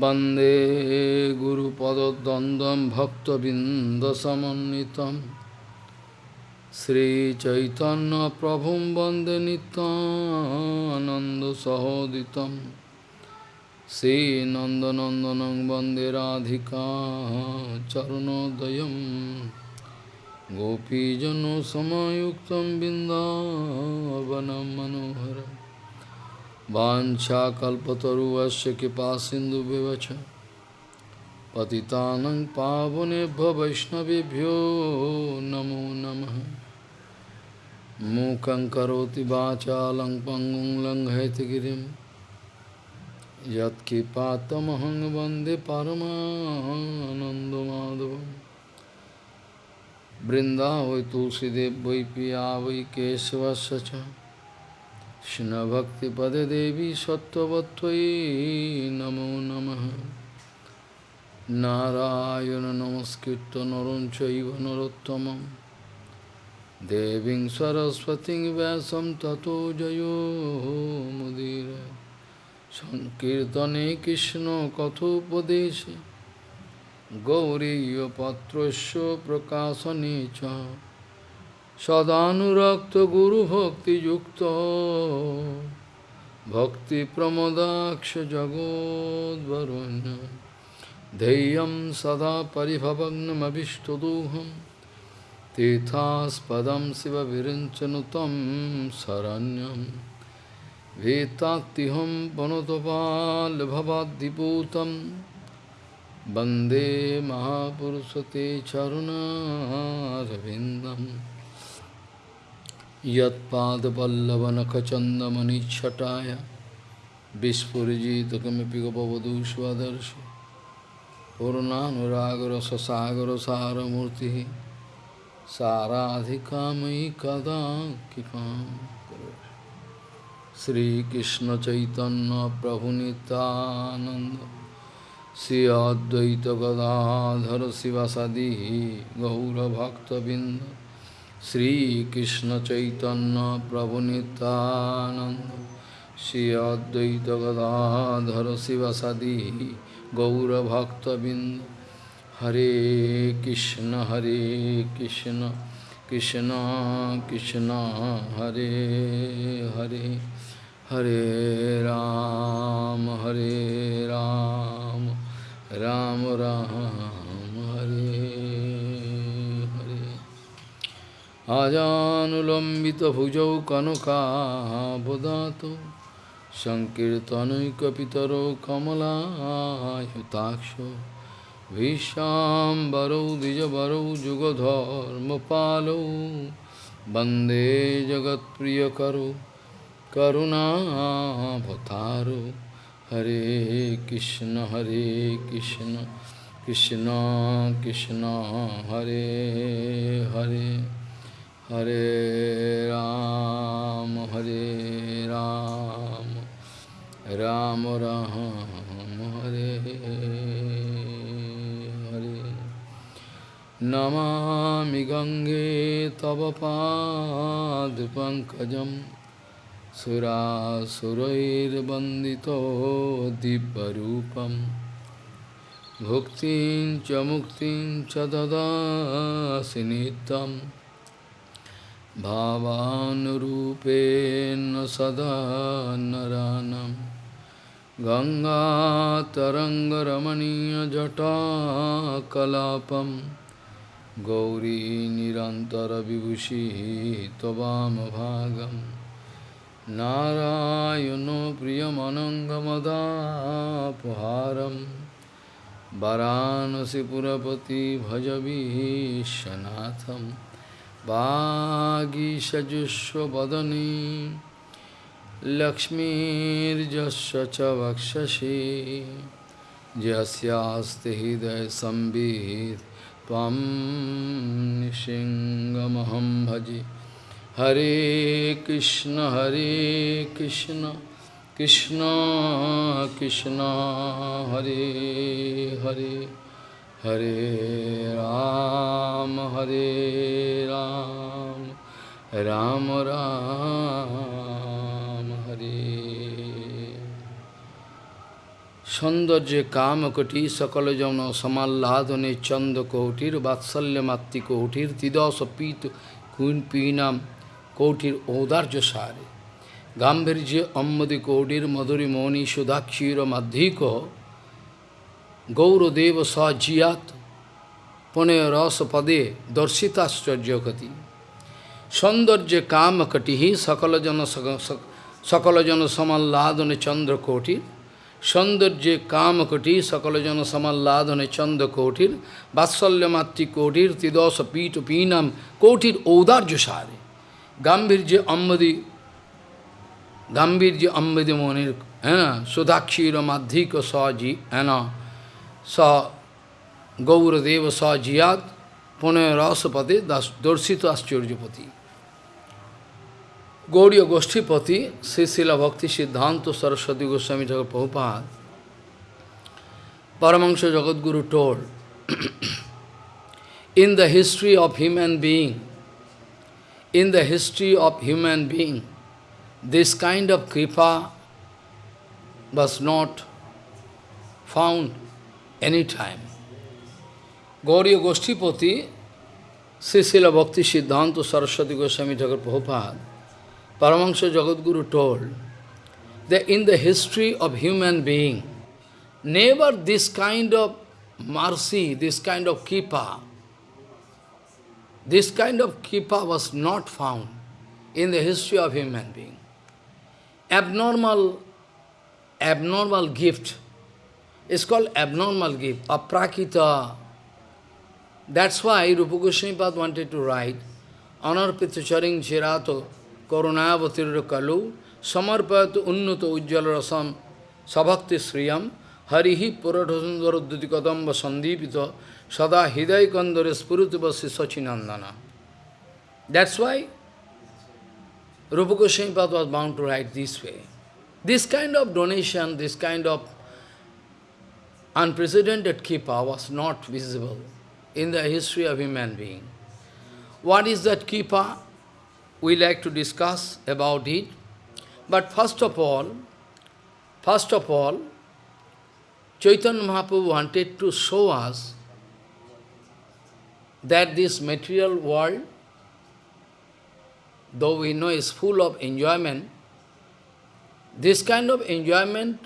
वन्दे गुरुपदद्वन्द्वं भक्तबिन्दसमन्वितं श्रीचैतन्यप्रभुं वन्दे नितानन्दसहोदितं श्रीनन्दनन्दनं वन्दे राधिका चरणोदयं गोपीजनसमयुक्तं बिन्दावनं मनोहरम् वाञ्छाकल्पतरुवस्य कृपासिन्धुविवच पतितानं पावनेभ्यो वैष्णवेभ्यो नमो नमः। मूकं करोति वाचालं पङ्गुं लङ्घयतिगिरिं यत्किपातमहं वंदे परमानन्दमाधवम्। बृन्दावै तुलसीदेव वै वै केशवस्य কৃষ্ণভক্তিপদে দেবী সত্যবত্তয়ী নমো নম। নারায়ণ নমস্কৃত নরম চৈব নরোত্তম দেবীং সরস্বতী ব্যাসম ততো জয়োমুদীর সংকীর্তনে কৃষ্ণ কথোপদেশে। গৌরীপত্র প্রকাশনে চ। सदानुरक्त गुरु भक्ति युक्त भक्ति प्रमदाक्ष जगोदरुण्य धैर्य सदा परिभवग्नमीष्टदोहम तीर्थास्पद शिव विरंचन तम शरण्यम वेत्ताहम वनोपाल भवादीपूत वंदे महापुरुष ते चरुणारविंदम यत्पादपल्लवनखचन्दमनिच्छटाय विस्फुरिजितकमिपि गपवधू स्वदर्शि पूर्णानुरागरससागरसारमूर्तिः साराधिकामयि कदा कृपां श्रीकृष्णचैतन्यप्रभुनितानन्द श्री अद्वैतगदाधर शिवसदी गौरभक्तबिन्द श्रीकृष्ण चैतन्य प्रभु नित्यानंद श्री अद्वैत गदाधर शिवसदी गौरभक्तबिंद हरे कृष्ण हरे कृष्ण कृष्ण कृष्ण हरे हरे हरे राम हरे राम राम राम আজানুলম্বিত ভুজৌ কনকাবদাত সংকীর্তনৈকিতর কমলায়ুতাক্ষ ভীষাম্বরৌ দ্বিজবরৌ যুগধর্মপালৌ বন্দে জগৎপ্রিয় করো করুণাভতারো হরে কৃষ্ণ হরে Krishna Krishna Krishna, Hare Hare. Hare Ram, Hare Ram, Ram Ram, Hare Hare. Namami Gange Tava Pad Pankajam Sura Surair Bandito Dibbarupam Bhuktin Chamuktin Chadada Sinitam भावानुरूपेण सदा नरानं। गङ्गातरङ्गरमणीयजटाकलापं। गौरी निरन्तरविभूषिः त्ववामभागं। नारायणो प्रियमनङ्गमदापहारं। वरानसिपुरपति भजवीशनाथम्। वागीषजुष्वदने लक्ष्मीर्जस्य च वक्षसि। यस्यास्ति हृदयसंवित् त्वं निसिंहमहं भजे। हरे कृष्ण हरे Krishna Krishna Krishna, Hare Hare. Hare Ram, Hare Ram, Ram Ram, Hare সৌন্দর্যে কামকটি সকল জন সমাল্লাদনে চন্দ কৌটির বাৎসল্য মাতৃ কৌটির তিদশ পীত কুইন পীনাম কৌটির ঔদার্য সারে। গাম্ভীর্যে অম্মদি কৌটির মধুরী মৌনি সুধাক্ষীর মাধ্যিক गौरदेव सजियात पुनः रस पदे दर्शिताश्चर्यकति सौंदर्य काम कटि सकल जन सकल जन समल्लादन चंद्र कोटिर सौंदर्य काम कटि सकल जन समल्लादन चंद्र कोटिर वात्सल्य मातृ कोटिर तिदोष पीठ पीनम कोटिर औदार्य सारे गांधीर्य अम्बदी गांधीर्य अम्बदी मोनिर, है ना सुधाक्षीर माधिक सजी है sa Gauradeva sa Jiyad, Punarasapati, Dorsita Aschurjapati. Gauriya Goshtipati, Sisila Bhakti Siddhanta Saraswati Goswami Jagat Prabhupada, Paramahansa Jagadguru told, in the history of human being, in the history of human being, this kind of kripa was not found any time. Gauriya Goshtipati, Srisila Bhakti Siddhanta Saraswati Goswami Thakur Prabhupada, Paramahansa Jagadguru told that in the history of human being, never this kind of mercy, this kind of kipa, this kind of kipa was not found in the history of human being. Abnormal, abnormal gift it's called abnormal gift, aprakita. That's why Rupa Goswami wanted to write, Honor Pithucharing Jirato, Karunayavatirra Kalu, Samarpayatu Unnuto Ujjala Rasam, Sabhakti Sriyam, Harihi Puradhasundara Dudikadamba Sandipita, Sada Hidai Kandare Spuritubasi Sachinandana. That's why Rupa Goswami was bound to write this way. This kind of donation, this kind of unprecedented kipa was not visible in the history of human being. What is that kipa? we like to discuss about it. But first of all, first of all, Chaitanya Mahaprabhu wanted to show us that this material world, though we know is full of enjoyment, this kind of enjoyment,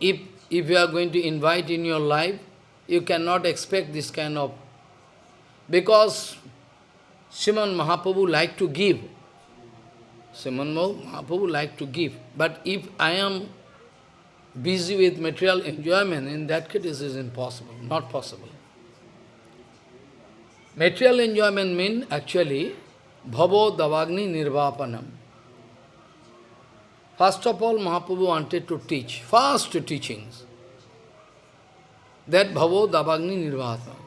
if, if you are going to invite in your life, you cannot expect this kind of... Because Sriman Mahaprabhu like to give. Sriman Mahaprabhu like to give. But if I am busy with material enjoyment, in that case this is impossible, not possible. Material enjoyment means actually bhavo davagni nirvapanam. First of all, Mahaprabhu wanted to teach, first teachings, that bhavo davagni nirvapanam.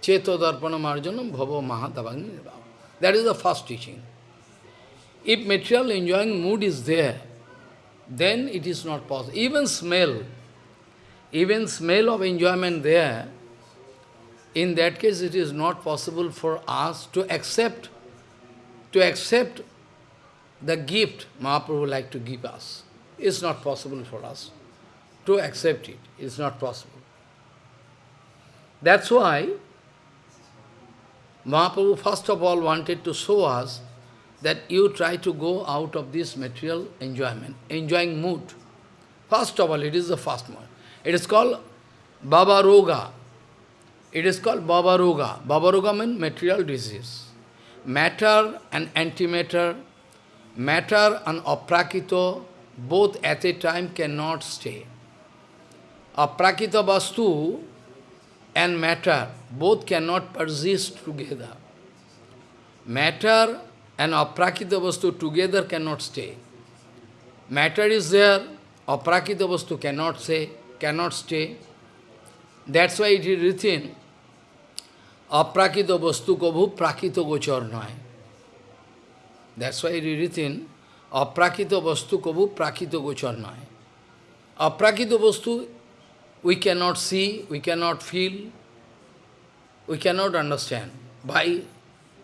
Cheto darpana marjanam bhava mahadavagni That is the first teaching. If material enjoying mood is there, then it is not possible. Even smell, even smell of enjoyment there, in that case it is not possible for us to accept, to accept the gift Mahaprabhu like to give us. It's not possible for us to accept it. It's not possible. That's why Mahaprabhu first of all wanted to show us that you try to go out of this material enjoyment, enjoying mood. First of all, it is the first one. It is called Bhava Roga. It is called Bhava Roga. Bhava Roga means material disease. Matter and antimatter, matter and aprakito, both at a time cannot stay. Aprakita vastu and matter, both cannot persist together. Matter and aprakita vastu together cannot stay. Matter is there, aprakita vastu cannot say, cannot stay. That's why it is written, aprakita vastu kabhu prakita gochar noy. That's why it is written, aprakita vastu kabhu prakita gochar noy. Aprakita vastu we cannot see, we cannot feel, we cannot understand. By,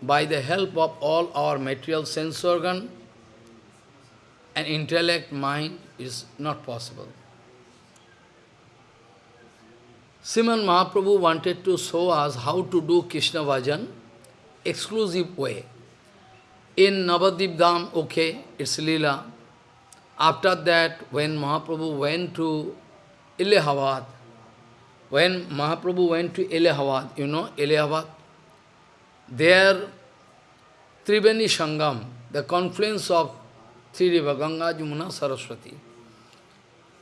by the help of all our material sense organ and intellect, mind is not possible. Sriman Mahaprabhu wanted to show us how to do Krishna Bhajan exclusive way. In Navadip Dham, okay, it's Leela. After that, when Mahaprabhu went to Allahabad, when Mahaprabhu went to Allahabad, you know Allahabad, there Triveni Sangam, the confluence of three rivers, Ganga, Jamuna, Saraswati.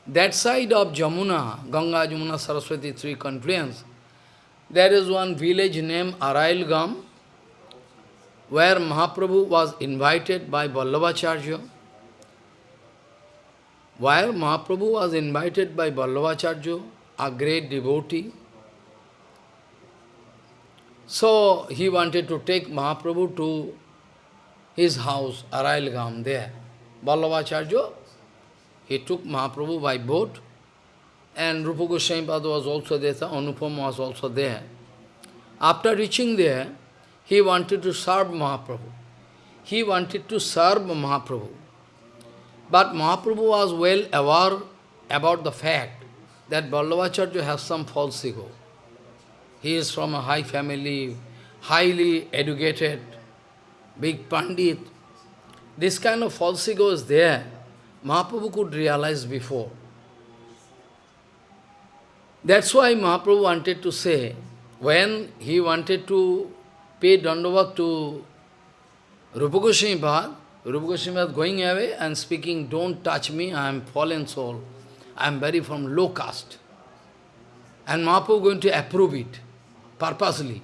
That side of Jamuna, Ganga, Jamuna, Saraswati, three confluence, there is one village named Arail Gram, where Mahaprabhu was invited by Vallabhacharya, where Mahaprabhu was invited by Vallabhacharya, a great devotee. So he wanted to take Mahaprabhu to his house, Arail Gram, there. Vallabhacharya, he took Mahaprabhu by boat, and Rupa Goswami was also there, Anupam was also there. After reaching there, he wanted to serve Mahaprabhu. He wanted to serve Mahaprabhu. But Mahaprabhu was well aware about the fact that Vallabhacharya has some false ego. He is from a high family, highly educated, big Pandit. This kind of false ego is there. Mahaprabhu could realize before. That's why Mahaprabhu wanted to say, when he wanted to pay Dandavat to Rupa Goswami Bhad, Rupa Goswami going away and speaking, don't touch me, I am fallen soul. I am very from low caste. And Mahaprabhu going to approve it, purposely,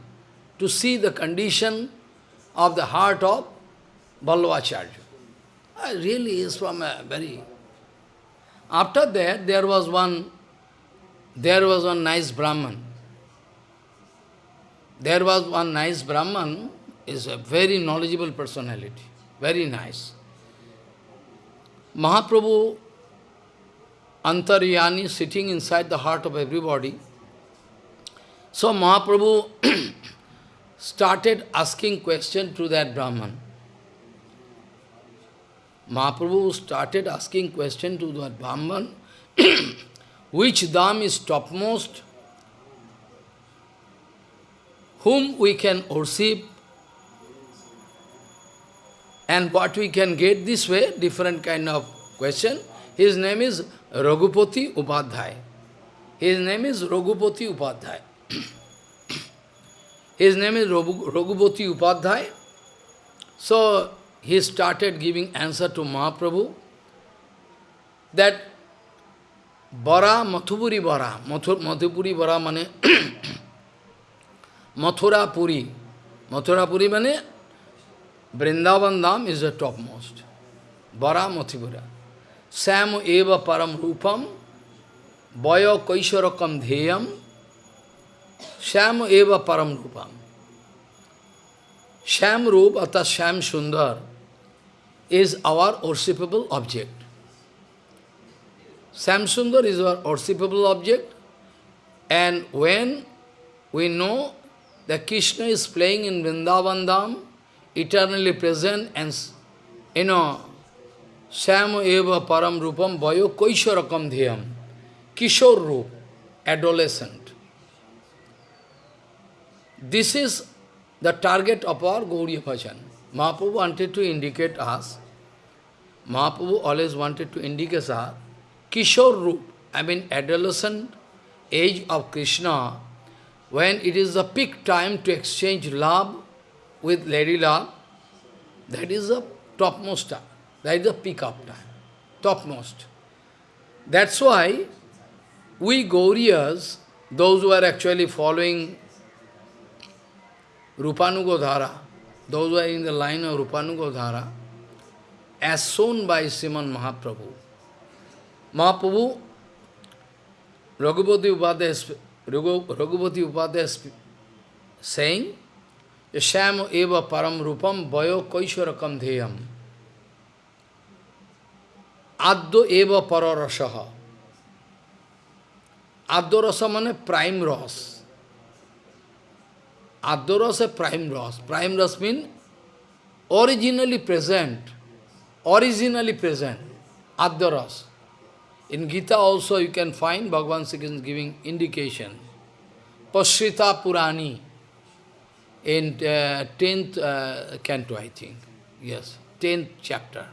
to see the condition of the heart of Vallabhacharya. Uh, really is from a very... After that, there was one, there was one nice Brahman. There was one nice Brahman, is a very knowledgeable personality, very nice. Mahaprabhu, Antaryami, sitting inside the heart of everybody. So Mahaprabhu started asking question to that Brahman. Mahaprabhu started asking question to that Brahman, which dham is topmost whom we can worship and what we can get this way, different kind of question. His name is Raghupati Upadhyay. His name is Raghupati Upadhyay. His name is Raghupati Upadhyay. So, he started giving answer to Mahaprabhu that Bara, Mathupuri Bara, Mathupuri Bara mane Mathura Puri. Mathura Puri means Vrindavan Dham is the topmost. Bara Mathipura. Sam eva param rupam, Vaya kaisharakam dheyam, Sham eva param rupam. Sham Rup, atas Sham Sundar, is our worshipable object. Sham Sundar is our worshipable object, and when we know that Krishna is playing in Vrindavan Dham, eternally present and, you know, Sam eva param rupam vayo koisharakam dhyam. Kishore roop, adolescent. This is the target of our Gauriya Bhajan. Mahaprabhu wanted to indicate us, Mahaprabhu always wanted to indicate us, Kishore roop, I mean adolescent age of Krishna when it is the peak time to exchange love with Lady Love, that is the topmost time. That is the peak of time. Topmost. That's why we Gauriyas, those who are actually following Rupanugodhara, those who are in the line of Rupanugodhara, as shown by Sriman Mahaprabhu. Mahaprabhu, Raghupati Upadhyaya Raghupati Upadhyaya saying, Sham eva param rupam vayo kaisharakam dheyam. Addo eva pararasaha. Addo rasa mane prime ras. Addo rasa prime ras. Prime ras means originally present. Originally present. Addo rasa. In Gita also you can find Bhagavan Sri giving indication. Pashrita Purani in uh, 10th uh, canto, I think. Yes, 10th chapter.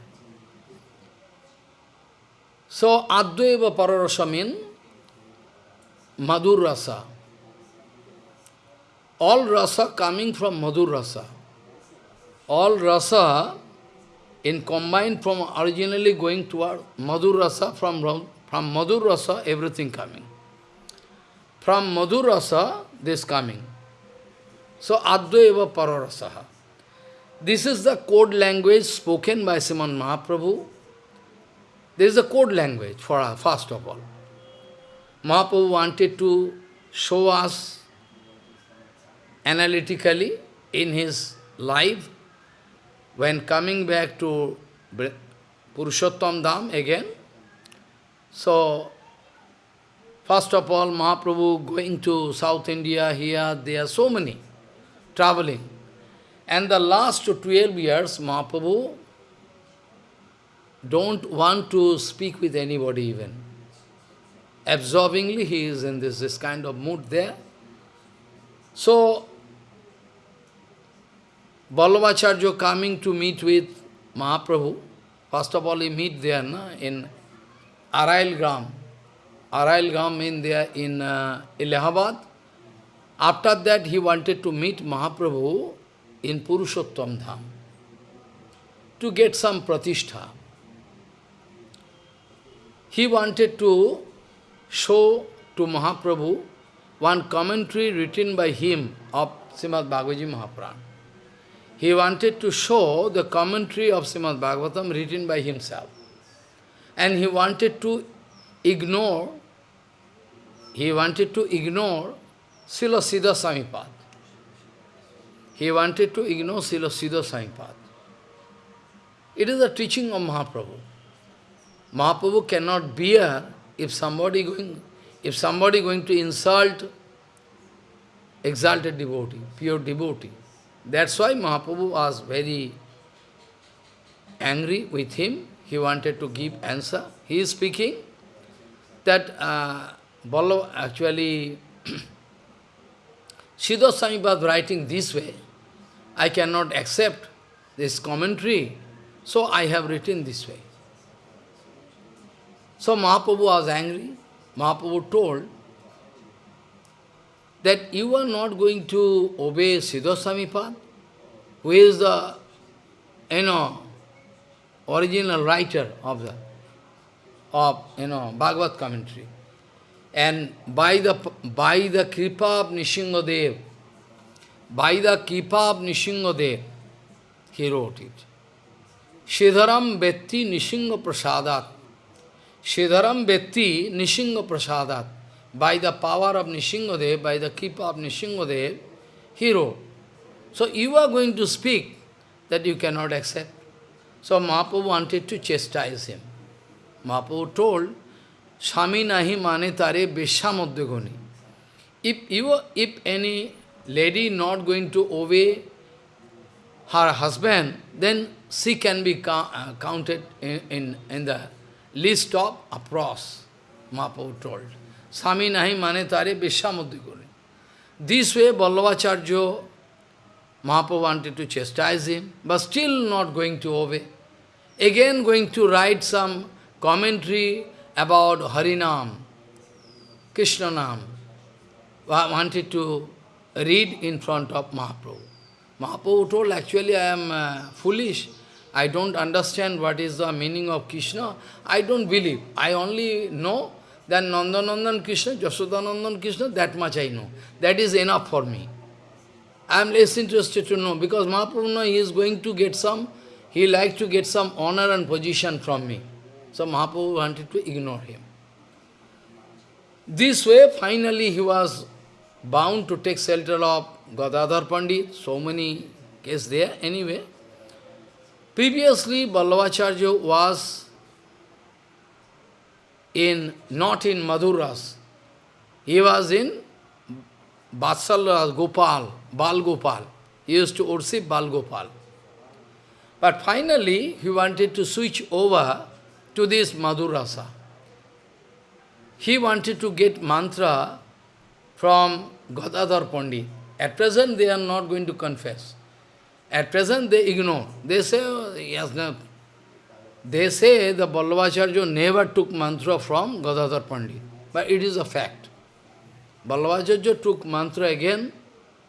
So, Advaeva Pararasa means Madhur Rasa. All rasa coming from Madhur Rasa. All rasa in combined from originally going toward Madhur Rasa, from, from Madhur Rasa, everything coming. From Madhur Rasa, this coming. So, Advaeva Pararasaha. This is the code language spoken by Sriman Mahaprabhu. This is the code language for us, first of all. Mahaprabhu wanted to show us analytically in his life when coming back to Purushottam Dham again. So, first of all, Mahaprabhu going to South India, here, there are so many traveling. And the last 12 years, Mahaprabhu don't want to speak with anybody even. Absorbingly, he is in this, this kind of mood there. So, Vallabhacharya coming to meet with Mahaprabhu, first of all he meet there na, in Arail Gram. Arail Gram in there in uh, Allahabad. After that he wanted to meet Mahaprabhu in Purushottam Dham to get some pratishtha. He wanted to show to Mahaprabhu one commentary written by him of Srimad Bhagavad Mahaprabhu. He wanted to show the commentary of Srimad Bhagavatam written by himself. And he wanted to ignore, he wanted to ignore Sila Siddha Samipad. He wanted to ignore Sila Siddha Samipad. It is the teaching of Mahaprabhu. Mahaprabhu cannot bear if somebody going, if somebody going to insult exalted devotee, pure devotee. That's why Mahaprabhu was very angry with him. He wanted to give answer. He is speaking that uh, actually Siddha Samipad writing this way. I cannot accept this commentary, so I have written this way. So Mahaprabhu was angry. Mahaprabhu told that you are not going to obey Siddha Samipad, who is the, you know, original writer of the, of, you know, Bhagavad commentary. And by the, by the kripa of Nishingadev, by the kripa of Nishingadev, he wrote it. Shidharam Vetti Nishinga Prasadat. Shidharam Vetti Nishinga Prasadat by the power of Nishingadev, by the keep of Nishingadev, he wrote. So you are going to speak that you cannot accept. So Mahaprabhu wanted to chastise him. Mahaprabhu told, Swami nahi mane tare beshamoddegoni. If you, if any lady not going to obey her husband, then she can be uh, counted in, in, in the list of apros, Mahaprabhu told. Swami nahi mane tare Vishwamuddhi Guni. This way Vallabhacharya Mahaprabhu wanted to chastise him, but still not going to obey. Again going to write some commentary about Harinam, Krishna Nam. Wanted to read in front of Mahaprabhu. Mahaprabhu told, actually I am uh, foolish. I don't understand what is the meaning of Krishna. I don't believe. I only know then Nandanandan Krishna, Jasodanandan Krishna, that much I know. That is enough for me. I am less interested to know, because Mahaprabhu he is going to get some, he likes to get some honor and position from me. So Mahaprabhu wanted to ignore him. This way, finally he was bound to take shelter of Gadadhar Pandit, so many cases there. Anyway, previously Vallabhacharya was in not in Madhuras. He was in Vatsalras, Gopal, Bal Gopal. He used to worship Bal Gopal. But finally, he wanted to switch over to this Madhurasa. He wanted to get mantra from Gadadhar Pandit. At present, they are not going to confess. At present, they ignore. They say, oh, yes, no. They say the Vallabhacharya never took mantra from Gadadhar Pandit. But it is a fact. Vallabhacharya took mantra again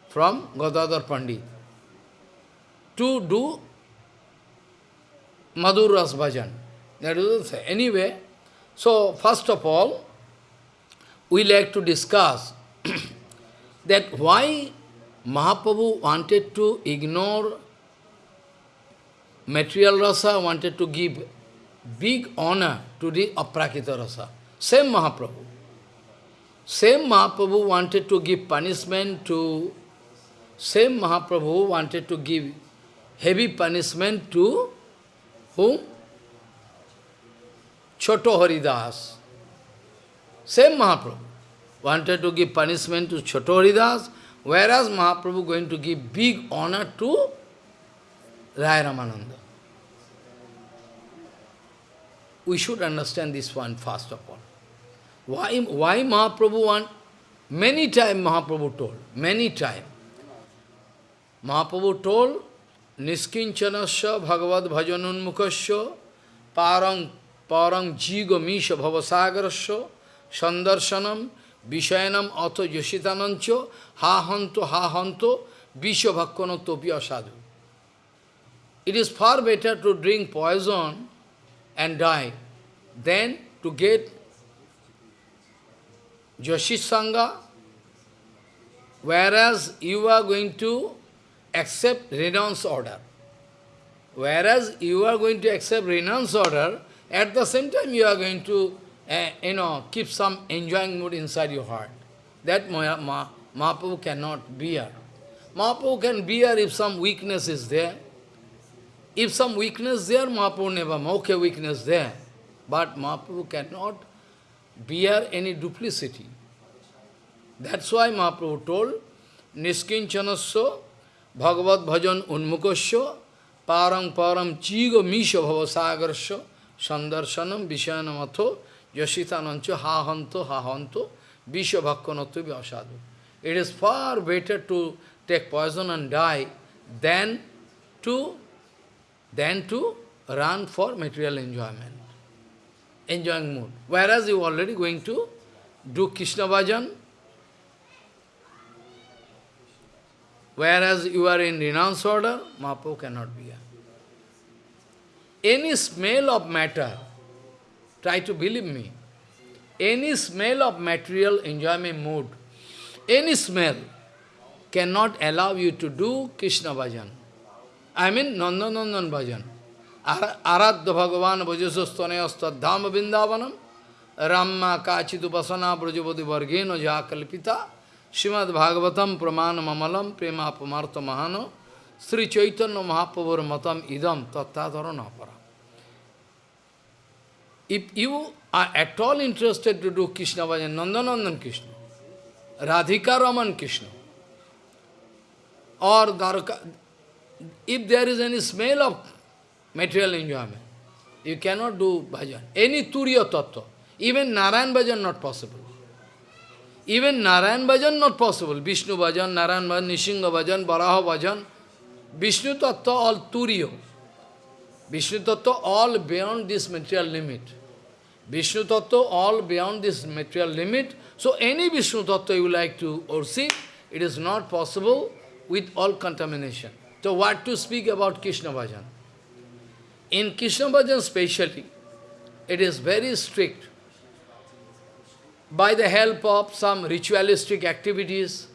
from Gadadhar Pandit to do Madhur Ras Bhajan. That is Anyway, so first of all, we like to discuss that why Mahaprabhu wanted to ignore material rasa, wanted to give big honor to the aprakita rasa. Same Mahaprabhu. Same Mahaprabhu wanted to give punishment to, same Mahaprabhu wanted to give heavy punishment to whom? Choto Haridas. Same Mahaprabhu wanted to give punishment to Choto Haridas, whereas Mahaprabhu going to give big honor to Raya Ramananda. We should understand this one first of all. Why, why Mahaprabhu want? Many times Mahaprabhu told, many times. Mahaprabhu told, Niskinchanasya Bhagavad Bhajanunmukasya Parang Parang Jigo Misha Bhavasagarasya Sandarsanam Vishayanam Atho Yoshitanancho Ha Hanto Ha Hanto Visha Bhakkano Asadu. It is far better to drink poison and die than to get Joshi whereas you are going to accept renounce order. Whereas you are going to accept renounce order, at the same time you are going to, uh, you know, keep some enjoying mood inside your heart. That Mahaprabhu cannot bear. Mahaprabhu can bear if some weakness is there. If some weakness there, Mahaprabhu never, okay, weakness there. But Mahaprabhu cannot bear any duplicity. That's why Mahaprabhu told, Niskinchanasya Bhagavad Bhajan Unmukasya Parang Param Chiga Misha Bhavasagarasya Sandarsanam Vishayanam Atho Yasitanancha Hahanto Hahanto Visha Bhakkanatva Vyasadu. It is far better to take poison and die than to than to run for material enjoyment, enjoying mood. Whereas you are already going to do Krishna Bhajan, Whereas you are in renounce order, Mahaprabhu cannot be here. Any smell of matter, try to believe me, any smell of material enjoyment mood, any smell cannot allow you to do Krishna bhajan. I mean Nandanandan bhajan. Aradha Bhagavan Bhajasasthanayastad Dhama Vrindavanam Ramma Kachidupasana Brajavadi Vargeno Jakalpita Srimad Bhagavatam Praman Mamalam Prema Pamartha Mahano Sri Chaitanya Mahaprabhur Matam Idam Tattadhara Napara. If you are at all interested to do Krishna Bhajan, Nandanandan Krishna, Radhika Raman Krishna, or Dwarka, if there is any smell of material enjoyment, you cannot do bhajan. Any Turiya Tattva, even Narayan bhajan not possible. Even Narayan bhajan not possible. Vishnu bhajan, Narayan bhajan, Nishinga bhajan, Baraha bhajan, Vishnu tattva all turiyo. Vishnu tattva all beyond this material limit. Vishnu tattva all beyond this material limit. So any Vishnu tattva you like to worship, it is not possible with all contamination. So what to speak about Krishna bhajan? In Krishna bhajan specially, it is very strict by the help of some ritualistic activities,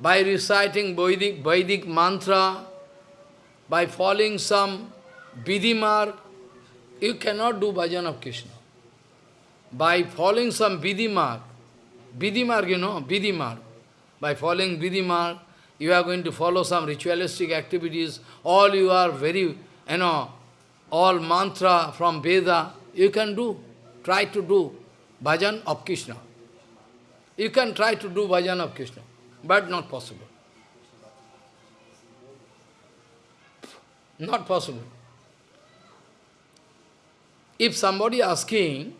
by reciting Vedic, Vedic mantra, by following some Vidhi you cannot do bhajan of Krishna. By following some Vidhi mark, you know, Vidhi. By following Vidhi you are going to follow some ritualistic activities, all you are very, you know, all mantra from Veda, you can do, try to do bhajan of Krishna. You can try to do bhajan of Krishna, but not possible. Not possible. If somebody asking,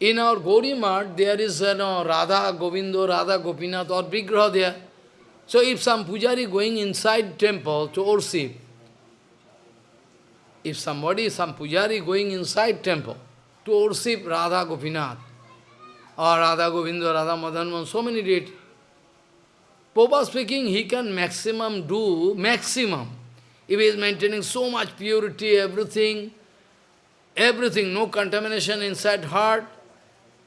in our Gauri Mart, there is you know, Radha, Govindo, Radha, Gopinath or Vigraha there. So if some pujari going inside temple to worship, if somebody, some pujari going inside temple to worship Radha Gopinath, or Radha Govinda, Radha Madan, so many deities, Popa speaking, he can maximum do, maximum. If he is maintaining so much purity, everything, everything, no contamination inside heart,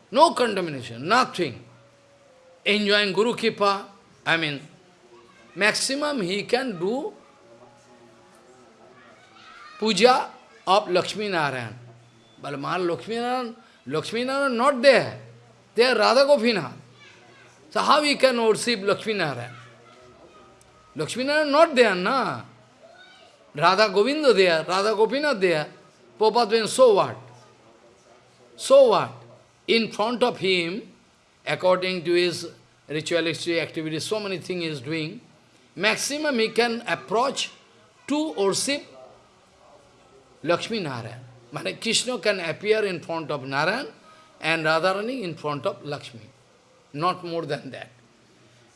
no contamination, nothing. Enjoying Guru Kipa, I mean, maximum he can do puja of Lakshmi Narayan. But Maha Lakshmi Narayan, Lakshmi Narayan not there. They are Radha Gopinath. So how he can worship Lakshmi Narayan? Lakshmi Narayan not there, na? Radha Govinda there, Radha Gopinath there. Prabhupada means, so what? So what? In front of him, according to his ritualistic activities, so many things he is doing, maximum he can approach to worship Lakshmi Narayan. Mane Krishna can appear in front of Narayan and Radharani in front of Lakshmi not more than that.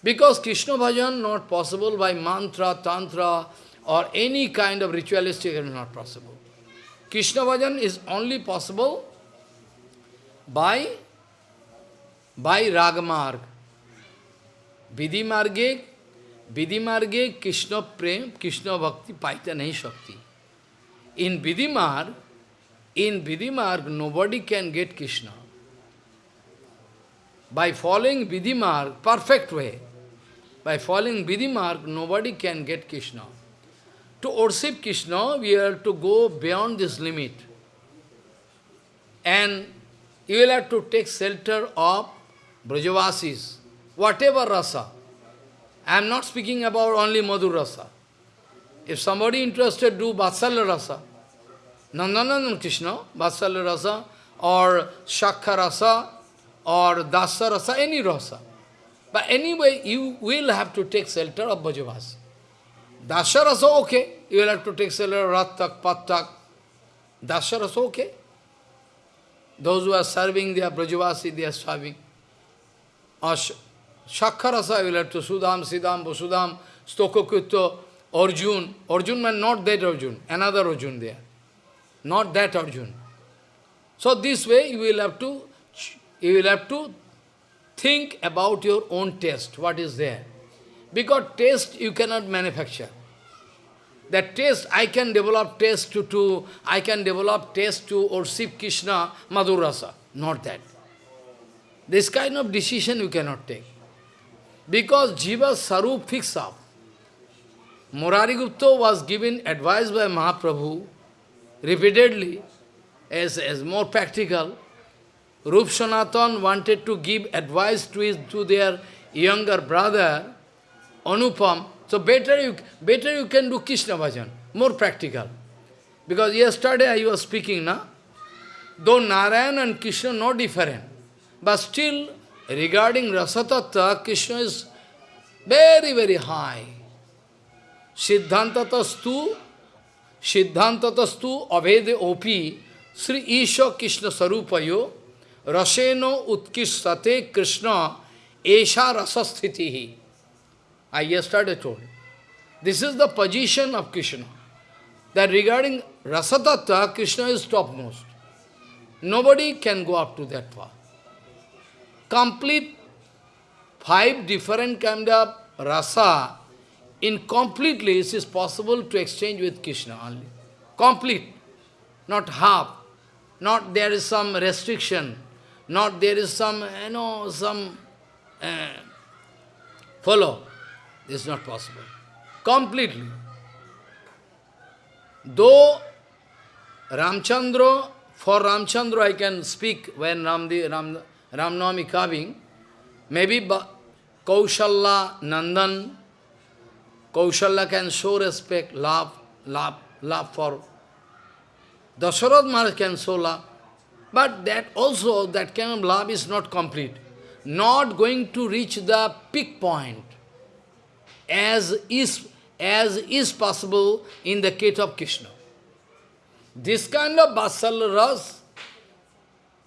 Because Krishna bhajan not possible by mantra, tantra, or any kind of ritualistic is not possible. Krishna bhajan is only possible by, by ragamarg. Vidhi marge, Vidhi marge Krishna prem, Krishna bhakti paita nahi shakti. In Vidhi marg, in Vidhi marg, nobody can get Krishna by following Vidhimarg, perfect way, by following Vidhimarg, nobody can get Krishna. To worship Krishna, we have to go beyond this limit. And you will have to take shelter of Brajavasis, whatever rasa. I am not speaking about only Madhur rasa. If somebody interested, do Vatsalya rasa. Nandanandan Krishna, Vatsalya rasa, or Shakha rasa, or dasa rasa, any rasa. But anyway, you will have to take shelter of Bhajavas. Dasa rasa, okay. You will have to take shelter of Rattak, Pattak. Dasa rasa, okay. Those who are serving, they are Brajavasi, they are serving. Shakha rasa, you will have to Sudam, Sidam, Vasudham, Stokokutto, Arjun. Arjun man, not that Arjun, another Arjun there. Not that Arjun. So this way you will have to you will have to think about your own taste, what is there. Because taste you cannot manufacture. That taste, I can develop taste to, to I can develop taste to or Shiv Krishna Madhurasa. Not that. This kind of decision you cannot take. Because Jiva Sarup fix up. Murari Gupta was given advice by Mahaprabhu repeatedly as, as more practical. Rup Sanatan wanted to give advice to, his, to their younger brother, Anupam. So better you, better you can do Krishna bhajan, more practical. Because yesterday I was speaking, na? though Narayan and Krishna not different, but still regarding Rasatattva, Krishna is very, very high. Siddhantatastu, Siddhantatastu Avede Opi, Sri Isha Krishna Sarupayo, Raseno utkishtate Krishna esha rasasthiti. I yesterday told. This is the position of Krishna. That regarding rasatattva, Krishna is topmost. Nobody can go up to that far. Complete five different kind of rasa, in completely it is possible to exchange with Krishna only. Complete, not half, not there is some restriction not there is some, you know, some uh, follow. This is not possible. Completely. Though Ramchandra, for Ramchandra I can speak when Ramdi, Ram, Ramnami coming, maybe Kaushala, Nandan, Kaushala can show respect, love, love, love for Dasharat Maharaj can show love. But that also, that kind of love is not complete. Not going to reach the peak point as is, as is possible in the case of Krishna. This kind of Basal Ras,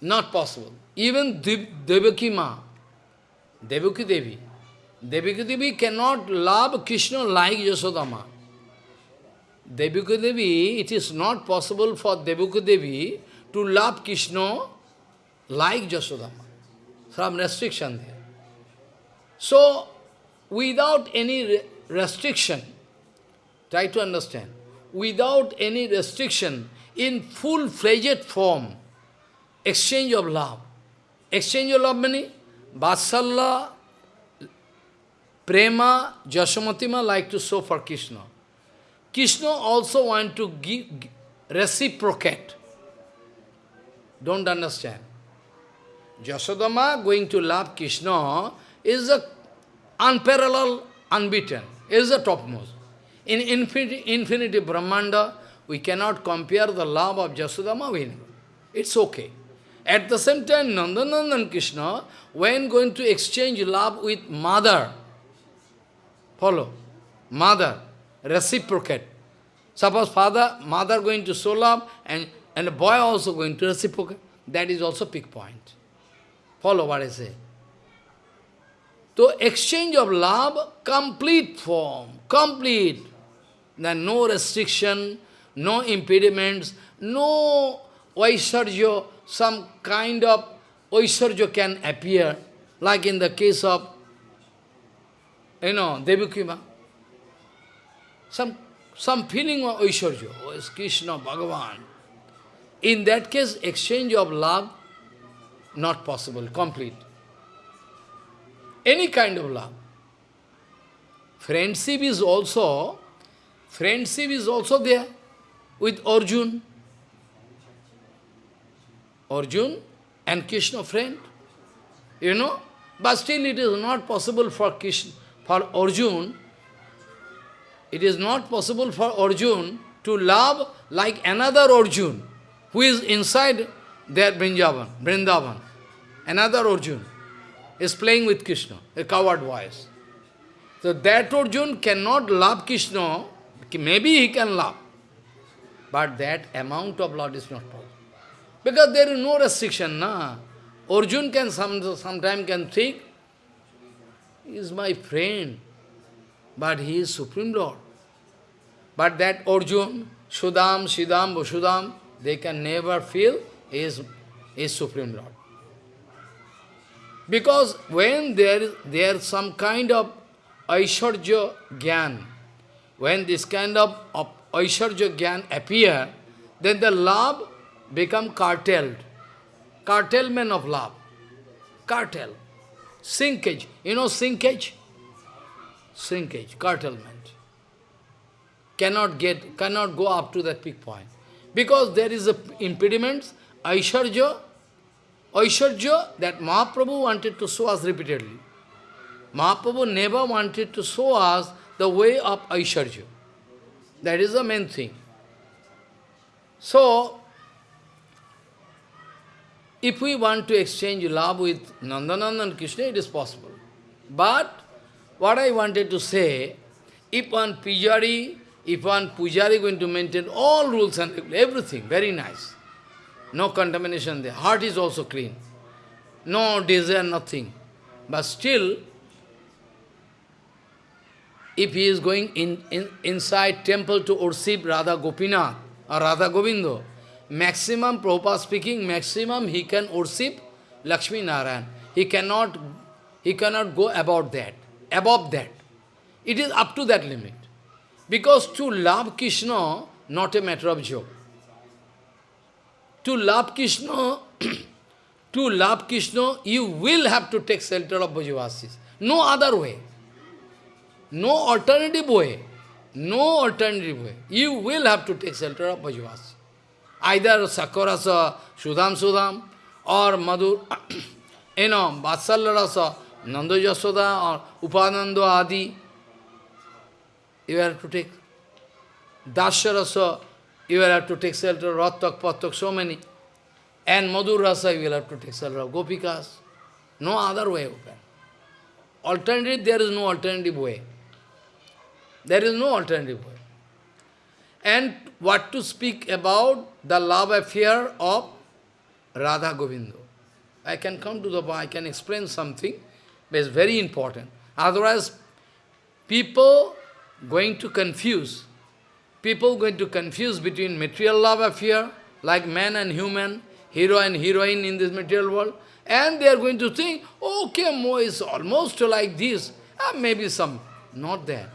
Not possible. Even Devaki Ma, Devaki Devi, Devaki Devi cannot love Krishna like Yasodama. Devaki Devi, it is not possible for Devaki Devi to love Krishna like Jasodama. Some restriction there. So, without any restriction, try to understand, without any restriction, in full-fledged form, exchange of love. Exchange of love meaning, Vatsalya, Prema, Jasamatima like to show for Krishna. Krishna also want to give, reciprocate. Don't understand. Jasodama going to love Krishna is a unparalleled, unbeaten, is the topmost. In infinity, infinity Brahmanda, we cannot compare the love of Jasodama with It's okay. At the same time, Nandanandan Krishna, when going to exchange love with mother, follow, mother, reciprocate. Suppose father, mother going to show love, and, and boy also going to reciprocate. That is also big point. Follow what I say. So exchange of love, complete form, complete. Then no restriction, no impediments, no Vaisarjo, some kind of Vaisarjo can appear, like in the case of, you know, Devakima. Some, some feeling of Vaisarjo, oh, is Krishna, Bhagavan. In that case, exchange of love, not possible, complete. Any kind of love. Friendship is also, friendship is also there with Arjun. Arjun and Krishna friend. You know? But still it is not possible for Krishna, for Arjun, it is not possible for Arjun to love like another Arjun who is inside their Vrindavan, Vrindavan. Another Arjun is playing with Krishna, a coward voice. So that Arjun cannot love Krishna, maybe he can love, but that amount of love is not possible. Because there is no restriction, na. Arjun can some sometime can think, he is my friend, but he is Supreme Lord. But that Arjun, Sudam, Siddham, Vasudam, they can never feel he is, he is Supreme Lord. Because when there is there some kind of Aishwarya Gyan, when this kind of, of Aishwarya Gyan appear, then the love become cartelled. Cartelment of love. Cartel. Sinkage. You know sinkage? Sinkage, cartelment. Cannot get, cannot go up to that peak point. Because there is a impediment, Aishwarya, Aishwarya that Mahaprabhu wanted to show us repeatedly. Mahaprabhu never wanted to show us the way of Aishwarya. That is the main thing. So, if we want to exchange love with Nandanandan Krishna, it is possible. But, what I wanted to say, if one pujari, if one pujari going to maintain all rules and everything, very nice. No contamination there. Heart is also clean. No desire, nothing. But still, if he is going in, in inside temple to worship Radha Gopinath or Radha Govindo, maximum, Prabhupada speaking, maximum he can worship Lakshmi Narayan. He cannot, he cannot go about that, above that. It is up to that limit. Because to love Krishna, not a matter of joke. To love Krishna, to love Krishna, you will have to take shelter of Brajavasis. No other way. No alternative way. No alternative way. You will have to take shelter of Brajavasis either Sakurasa, Sudham Sudham, or Madhur, you know, Vatsalya Rasa, Nanda Yasoda, or Upananda Adi, you have to take. Dasya Rasa, you will have to take shelter, Rattak, Pattak, so many. And Madhur Rasa, you will have to take shelter of Gopikas. No other way open. Alternative, there is no alternative way. There is no alternative way. And what to speak about the love affair of Radha Govinda. I can come to the point, I can explain something, but it's very important. Otherwise, people going to confuse. People going to confuse between material love affair, like man and human, hero and heroine in this material world, and they are going to think, okay, Mo is almost like this, ah, maybe some, not that.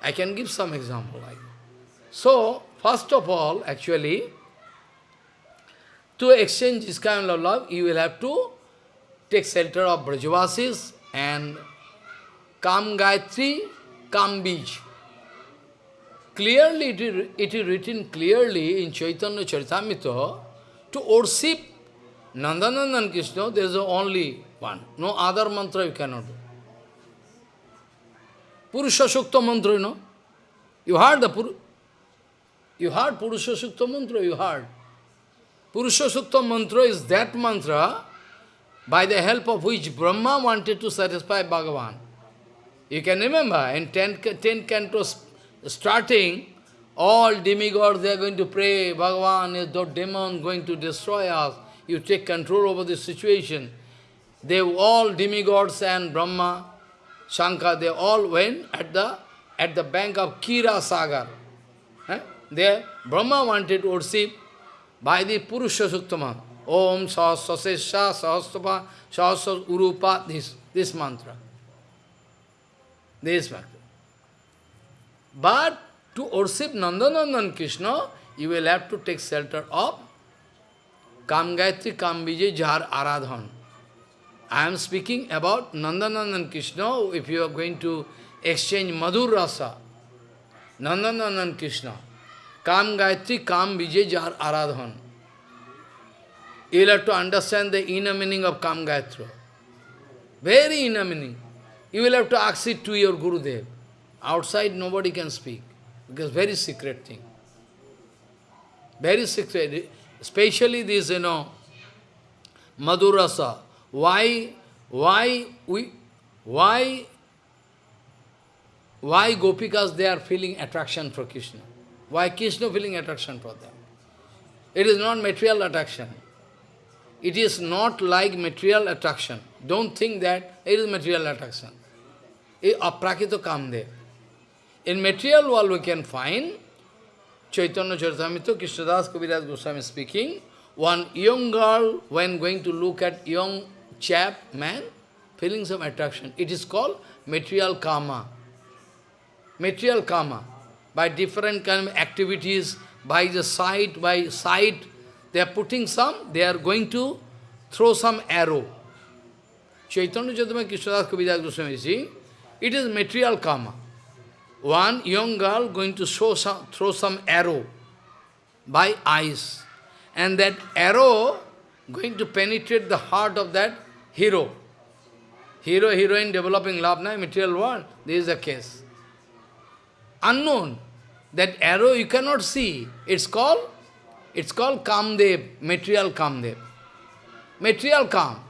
I can give some example like So, first of all, actually, to exchange this kind of love, you will have to take shelter of Brajavasis and Kam Gayatri, Kam Bij. Clearly, it is, it is written clearly in Chaitanya Charitamrita to worship Nandanandan Krishna, there is only one. No other mantra you cannot do. Purusha Shukta mantra, you know. You heard the Pur you heard Purusha mantra, you heard. Purusha mantra is that mantra by the help of which Brahma wanted to satisfy Bhagavan. You can remember, in 10, 10 cantos starting, all demigods, they are going to pray, Bhagavan is the demon going to destroy us. You take control over the situation. They all demigods and Brahma, Shankar, they all went at the at the bank of Kira Sagar. There, Brahma wanted to worship by the Purusha Suktama. Om Sahasasesha Sahasrapa Sahasra Urupa, this, this mantra. This mantra. But to worship Nandanandan Krishna, you will have to take shelter of Kam Gayatri Kam Vijay Jar Aradhan. I am speaking about Nandanandan Krishna, if you are going to exchange Madhur Rasa, Nandanandan Krishna, Kam Gayatri Kam Vijay Jar Aradhan. You will have to understand the inner meaning of Kam Gayatri. Very inner meaning. You will have to ask it to your Gurudev. Outside nobody can speak, because very secret thing. Very secret, especially this, you know, Madhurasa. Why, why we, why, why Gopikas, they are feeling attraction for Krishna? Why Krishna feeling attraction for them? It is not material attraction. It is not like material attraction. Don't think that it is material attraction. It aprakito kamdev. In material world we can find Chaitanya Charitamrita, Krishnadas Kaviraj Goswami speaking, one young girl, when going to look at young chap, man, feeling some attraction. It is called material karma. Material karma. By different kind of activities, by the sight, by sight, they are putting some, they are going to throw some arrow. Chaitanya Charitamrita Krishnadas Kaviraj Goswami is it is material karma one young girl going to show some, throw some arrow by eyes. And that arrow going to penetrate the heart of that hero. Hero, heroine developing love, na, material world. This is the case. Unknown. That arrow you cannot see. It's called, it's called Kamdev, material Kamdev. Material Kam.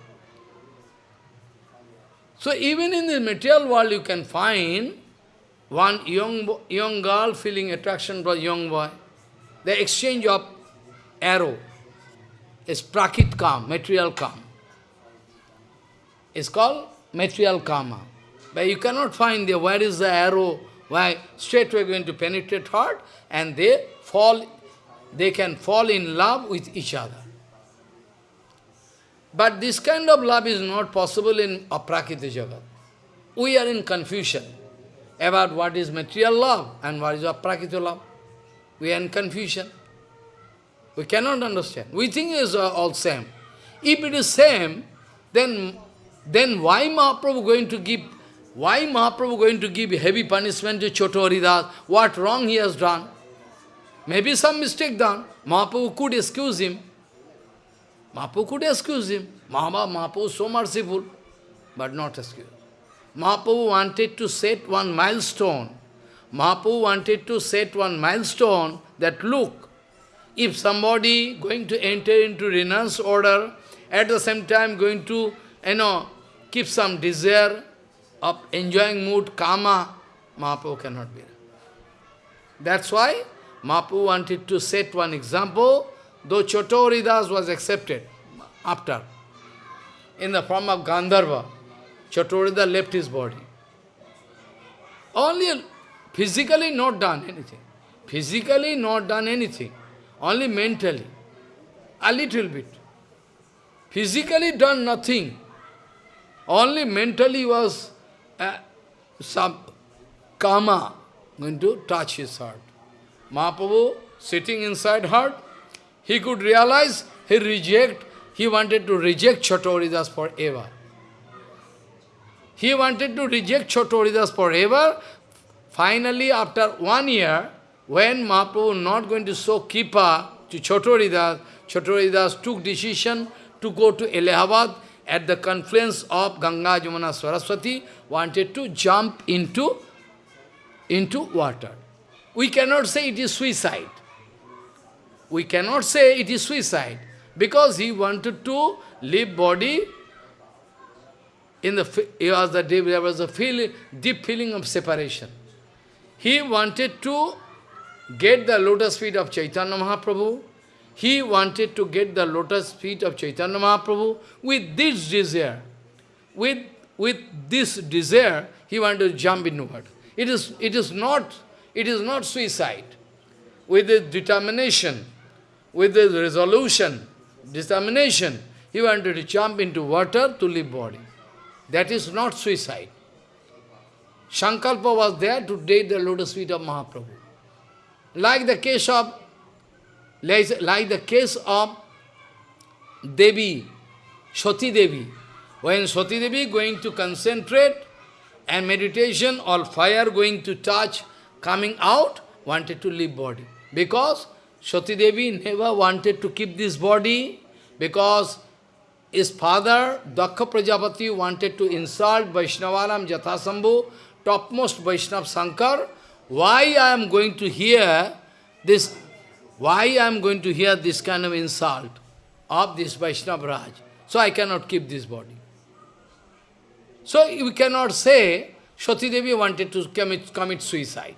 So even in the material world you can find one young, young girl feeling attraction for young boy. The exchange of arrow is prakit kam, material kam. It's called material karma. But you cannot find there where is the arrow, why straight we're going to penetrate heart and they fall, they can fall in love with each other. But this kind of love is not possible in aprakita jagat. We are in confusion about what is material love and what is aprakita love. We are in confusion. We cannot understand. We think it is all same. If it is same, then, then why Mahaprabhu going to give why Mahaprabhu going to give heavy punishment to Choto Haridas? What wrong he has done? Maybe some mistake done. Mahaprabhu could excuse him. Mahaprabhu could excuse him. Mahaprabhu is so merciful, but not excuse. Mahaprabhu wanted to set one milestone. Mahaprabhu wanted to set one milestone that look, if somebody going to enter into renounce order, at the same time going to, you know, keep some desire of enjoying mood, karma, Mahaprabhu cannot be. That's why Mahaprabhu wanted to set one example though Chotoridas was accepted after, in the form of Gandharva, Chotorida left his body. Only physically not done anything. Physically not done anything. Only mentally. A little bit. Physically done nothing. Only mentally was some karma going to touch his heart. Mahaprabhu sitting inside heart, he could realize he reject, he wanted to reject Chatoridas forever. He wanted to reject Chatoridas forever. Finally, after one year, when Mahaprabhu not going to show Kipa to Chatoridas, Chatoridas took decision to go to Allahabad at the confluence of Ganga, Jamuna, Saraswati, wanted to jump into, into water. We cannot say it is suicide. We cannot say it is suicide, because he wanted to leave body in the, was the, deep, there was a feel, deep feeling of separation. He wanted to get the lotus feet of Chaitanya Mahaprabhu. He wanted to get the lotus feet of Chaitanya Mahaprabhu with this desire. With, with this desire, he wanted to jump into water. It is, it is not, it is not suicide. With the determination, with the resolution, determination, he wanted to jump into water to leave body. That is not suicide. Sankalpa was there to date the lotus feet of Mahaprabhu. Like the case of, like the case of Devi, Sati Devi. When Sati Devi going to concentrate and meditation or fire going to touch, coming out, wanted to leave body. Because Sati Devi never wanted to keep this body, because his father, Daksha Prajapati, wanted to insult Vaishnavaram Jathasambhu, topmost Vaishnav Sankar. Why I am going to hear this, why I am going to hear this kind of insult of this Vaishnav Raj? So I cannot keep this body. So we cannot say Sati Devi wanted to commit, commit suicide.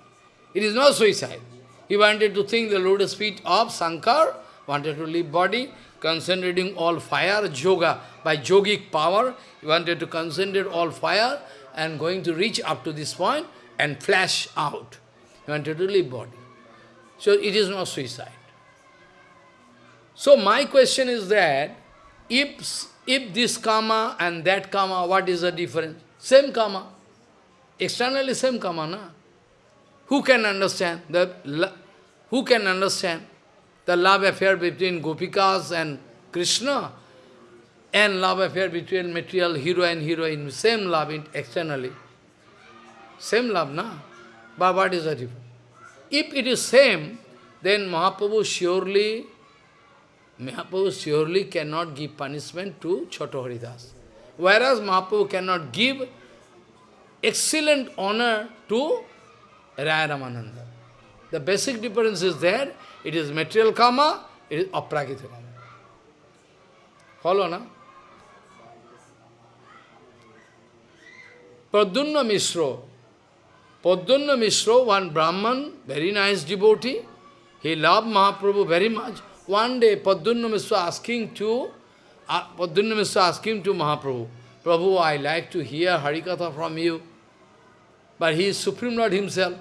It is not suicide. He wanted to think the lotus feet of Sankar, wanted to leave body, concentrating all fire, yoga, by yogic power, he wanted to concentrate all fire and going to reach up to this point and flash out. He wanted to leave body. So it is not suicide. So my question is that, if, if this karma and that karma, what is the difference? Same karma. Externally same karma, na? Who can understand? The, who can understand? the love affair between Gopikas and Krishna, and love affair between material hero and heroine, same love externally. Same love, na? But what is the difference? If it is same, then Mahaprabhu surely, Mahaprabhu surely cannot give punishment to Choto Haridas. Whereas Mahaprabhu cannot give excellent honor to Raya Ramananda. The basic difference is there, it is material karma, it is aprakita karma. Follow, na? Pradyumna Mishra. Pradyumna Mishra, one Brahman, very nice devotee, he loved Mahaprabhu very much. One day, Pradyumna Mishra asking to, uh, Pradyumna Mishra asking to Mahaprabhu, Prabhu, I like to hear Harikatha from you. But he is Supreme Lord himself.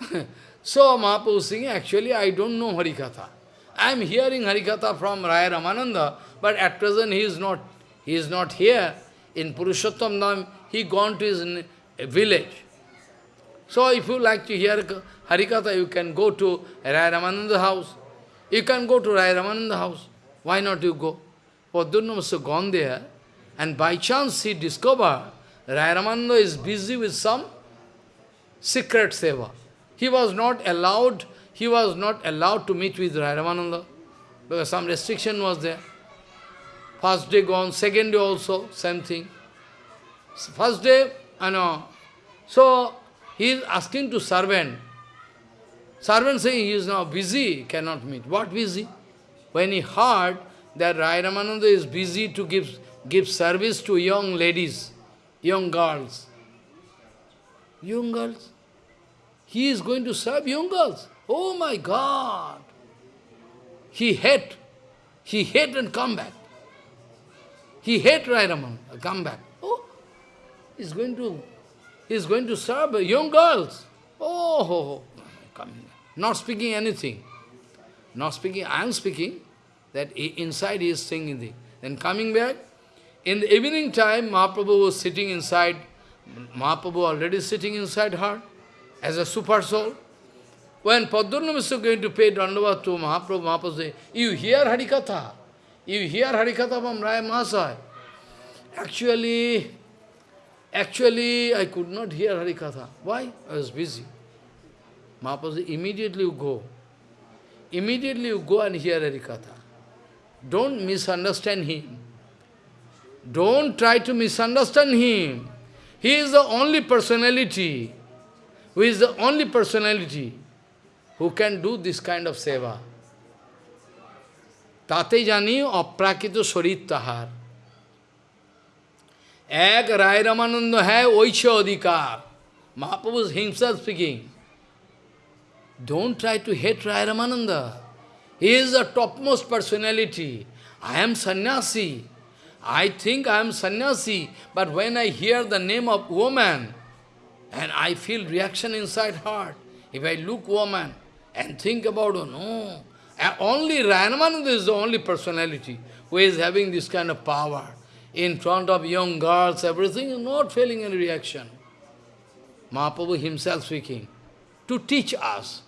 So Mahaprabhu saying, actually I don't know Harikatha. I am hearing Harikatha from Raya Ramananda, but at present he is not, he is not here. In Purushottam Dham, he gone to his village. So if you like to hear Harikatha, you can go to Raya Ramananda house. You can go to Raya Ramananda house. Why not you go? Padurna must have gone there, and by chance he discovered Raya Ramananda is busy with some secret seva. He was not allowed, he was not allowed to meet with Rai Ramananda because some restriction was there. First day gone, second day also, same thing. First day, I know. So, he is asking to servant. Servant saying he is now busy, cannot meet. What busy? When he heard that Rai Ramananda is busy to give, give service to young ladies, young girls. Young girls? He is going to serve young girls. Oh my God! he hate, he hate and come back. He hate Rairaman, come back. Oh, he's going to, he's going to serve young girls. Oh, coming, not speaking anything. Not speaking, I am speaking, that inside he is singing. Then coming back, in the evening time, Mahaprabhu was sitting inside, Mahaprabhu already sitting inside her as a super soul. When Padurna was going to pay Dandava to Mahaprabhu, Mahaprabhu said, you hear Harikatha? You hear Harikatha from Raya Mahasaya? Actually, actually, I could not hear Harikatha. Why? I was busy. Mahaprabhu says, immediately you go. Immediately you go and hear Harikatha. Don't misunderstand him. Don't try to misunderstand him. He is the only personality, who is the only personality who can do this kind of seva. Tate jani aprakito sharit tahar. Ek Rai Ramananda hai oicha adhikar. Mahaprabhu is himself speaking. Don't try to hate Rai Ramananda. He is the topmost personality. I am sannyasi. I think I am sannyasi, but when I hear the name of woman, and I feel reaction inside heart, if I look woman and think about, oh no, only Ramananda is the only personality who is having this kind of power. In front of young girls, everything is not feeling any reaction. Mahaprabhu himself speaking, to teach us,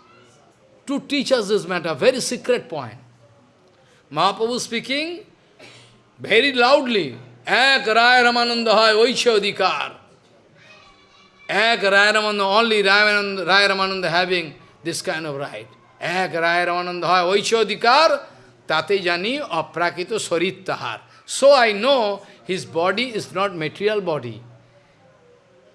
to teach us this matter, very secret point. Mahaprabhu speaking very loudly, Ek Raya Ramananda hai Vaishyadikar. Ek Raya Ramananda, only Raya Ramananda having this kind of right. Ek Raya Ramananda hai Vaishyadikar, Tate Jani Aprakito Sarit Tahar. So I know his body is not material body.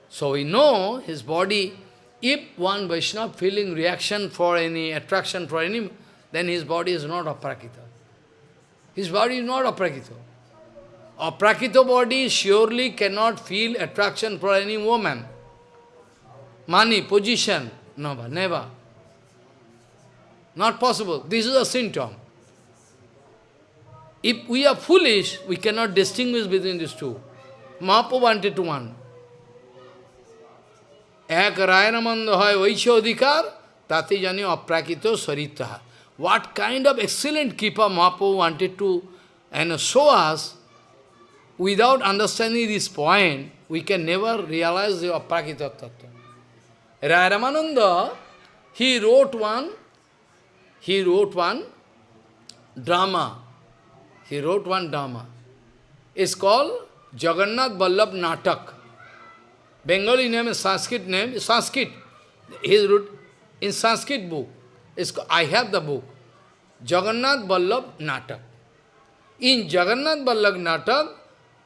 So we know his body if one Vaishnava feeling reaction for any, attraction for any, then his body is not aprakita. His body is not aprakita. Aprakita body surely cannot feel attraction for any woman. Money, position, never, never. Not possible. This is a symptom. If we are foolish, we cannot distinguish between these two. Mahaprabhu wanted to one. এক রায়নামন্দ হয় ঐশ অধিকার তাতে জানি অপ্রাকৃত Sarita What kind of excellent keeper Mahaprabhu wanted to and show us, without understanding this point, we can never realize the aprakita tattva. Ramananda, he wrote one he wrote one drama. He wrote one drama. It's called Jagannath Vallabh Natak. Bengali name is Sanskrit name, Sanskrit. He wrote in Sanskrit book. It's, I have the book. Jagannath Vallabh Natak. In Jagannath Vallabh Natak,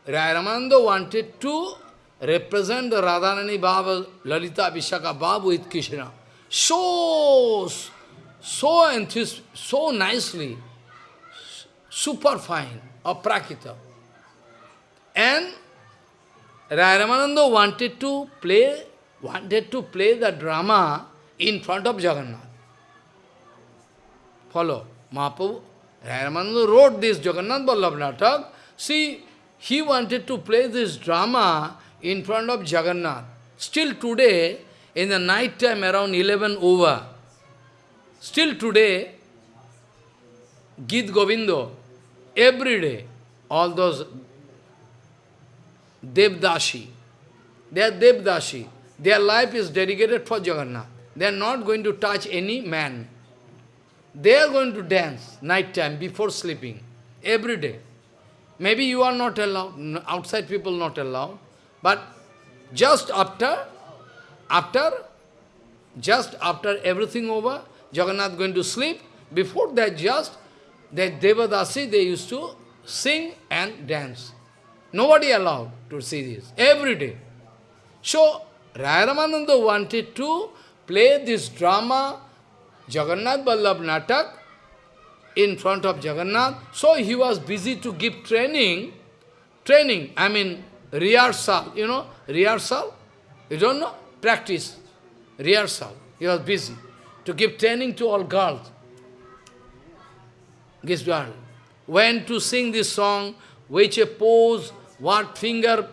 Rayaramanda wanted to represent the Radharani Baba, Lalita Vishaka Baba with Krishna. So so enthused, so nicely, super fine, aprakita. And Rayamananda wanted to play, wanted to play the drama in front of Jagannath. Follow. Mahaprabhu, Rayamananda wrote this Jagannath Vallabh Natak. See, he wanted to play this drama in front of Jagannath. Still today, in the night time around 11 over, Still today, Git Govindo, every day, all those Devdashi, they are Devdashi. Their life is dedicated for Jagannath. They are not going to touch any man. They are going to dance night time before sleeping, every day. Maybe you are not allowed, outside people not allowed, but just after, after, just after everything over, Jagannath going to sleep, before that just, that Devadasi, they used to sing and dance. Nobody allowed to see this, every day. So, Raya wanted to play this drama, Jagannath Vallabh Natak, in front of Jagannath. So he was busy to give training, training, I mean rehearsal, you know, rehearsal, you don't know, practice, rehearsal. He was busy to give training to all girls. this girl. When to sing this song, which a pose, what finger,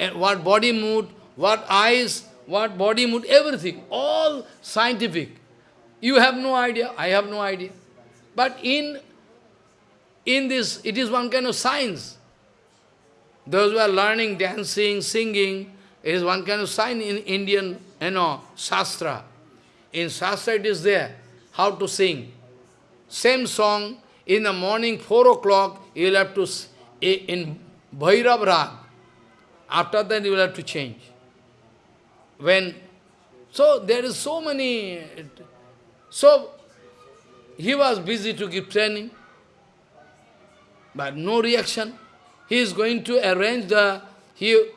eh, what body mood, what eyes, what body mood, everything, all scientific. You have no idea, I have no idea. But in, in this, it is one kind of science. Those who are learning dancing, singing, is one kind of sign in Indian, you know, Shastra. In Shastra it is there, how to sing. Same song, in the morning, 4 o'clock, you will have to, in Bhairav Rag. After that, you will have to change. When, so there is so many, so he was busy to give training, but no reaction. He is going to arrange the, he,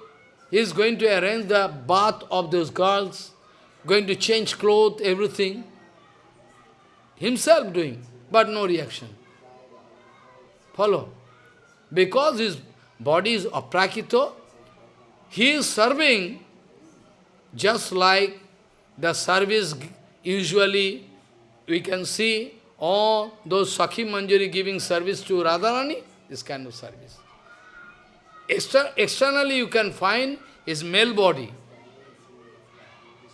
he is going to arrange the bath of those girls, going to change clothes, everything. Himself doing, but no reaction. Follow. Because his body is aprakito, he is serving just like the service usually we can see all those Sakhi Manjari giving service to Radharani, this kind of service. Exter externally you can find his male body.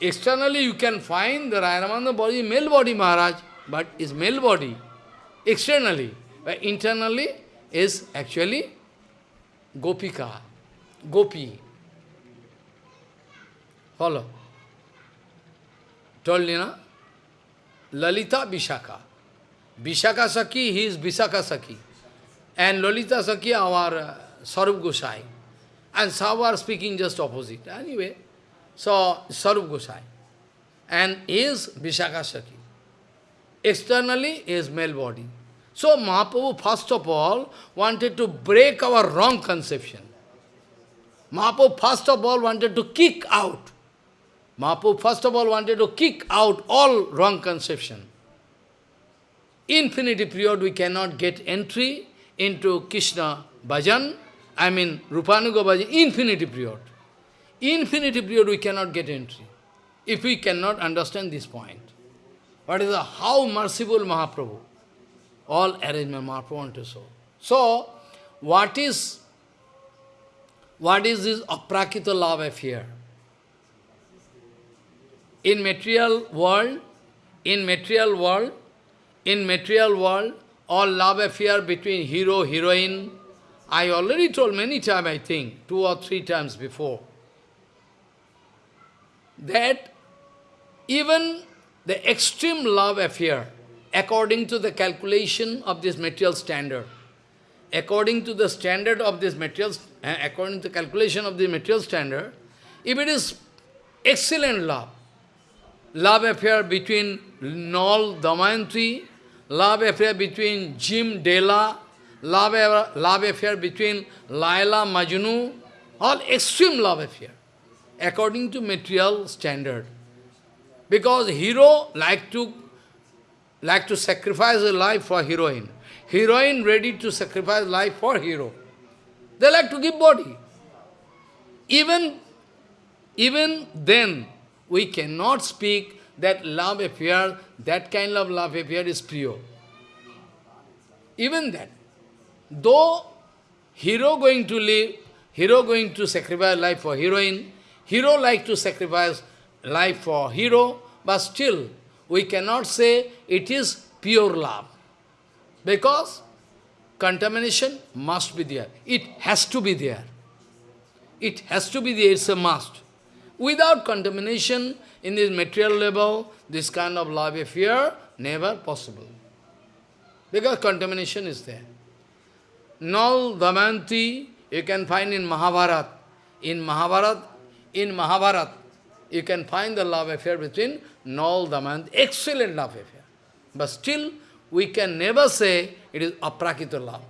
Externally you can find the Rayanamanda body, male body Maharaj, but his male body. Externally. But internally is actually Gopika, Gopi. Follow. Told you, na? Lalita Vishaka. Vishaka Saki, he is Vishaka Saki. And Lalita Saki, our uh, Sarup Gosai. And some are speaking just opposite. Anyway, so Sarup Gosai. And is Vishaka Saki. Externally is male body. So Mahaprabhu first of all wanted to break our wrong conception. Mahaprabhu first of all wanted to kick out. Mahaprabhu first of all wanted to kick out all wrong conception. Infinity period we cannot get entry into Krishna bhajan, I mean Rupanuga bhajan, infinity period. Infinity period we cannot get entry. If we cannot understand this point. What is the, how merciful Mahaprabhu? All arrangement Mahaprabhu want to show. So, what is what is this aprakita love affair? In material world, in material world, in material world, all love affair between hero, heroine, I already told many times, I think, two or three times before, that even the extreme love affair according to the calculation of this material standard. According to the standard of this material, uh, according to the calculation of the material standard, if it is excellent love, love affair between Nal Damayanti, love affair between Jim Della, love, love affair between Laila Majnu, all extreme love affair, according to material standard. Because hero like to like to sacrifice a life for heroine. Heroine ready to sacrifice life for hero. They like to give body. Even, even then, we cannot speak that love affair, that kind of love affair is pure. Even that. Though hero going to live, hero going to sacrifice life for heroine, hero like to sacrifice life for hero, but still we cannot say it is pure love. Because contamination must be there. It has to be there. It has to be there, it's a must. Without contamination in this material level, this kind of love affair, never possible. Because contamination is there. Nal Damayanti, you can find in Mahabharata. In Mahabharata, in Mahabharata, you can find the love affair between Nal Damayanti, excellent love affair. But still, we can never say it is aprakita love.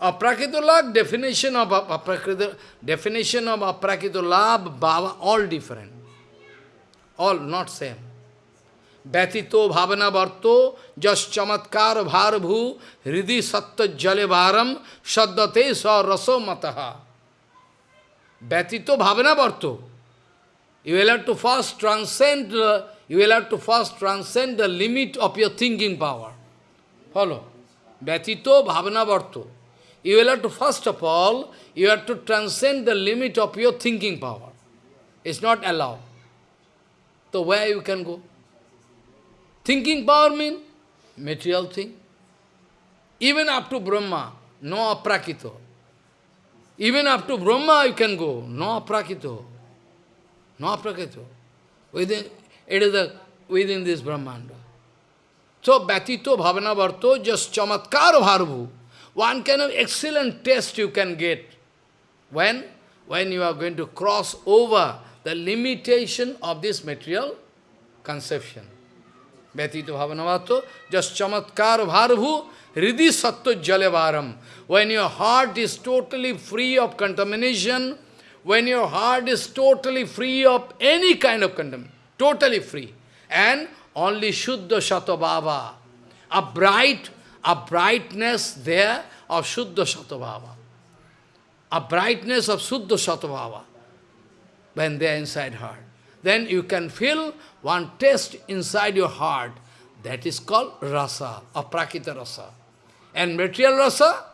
Aprakita love, definition of aprakita, definition of aprakita bhava, all different. All not same. Vyatito bhavana varto jas chamatkar bharabhu hridi satta jale bharam saddate sa raso mataha. Vyatito bhavana varto. You will have to first transcend, uh, you will have to first transcend the limit of your thinking power. Follow. Vyatito bhavana varto. You will have to, first of all, you have to transcend the limit of your thinking power. It's not allowed. So where you can go? Thinking power means material thing. Even up to Brahma, no aprakito. Even up to Brahma you can go, no aprakito. No aprakito. Within, it is within this Brahmanda. So, Bhatito Bhavana Varto, just Chamatkar Bharvu. One kind of excellent test you can get. When? When you are going to cross over the limitation of this material conception. Bhatito Bhavana Varto, just Chamatkar Bharvu, Hridi Satto Jalevaram. When your heart is totally free of contamination, when your heart is totally free of any kind of contamination, totally free, and only Shuddha Shatabhava, a bright, a brightness there of Shuddha Shatabhava, a brightness of Shuddha Shatabhava, when they are inside heart. Then you can feel one taste inside your heart, that is called rasa, aprakita rasa. And material rasa,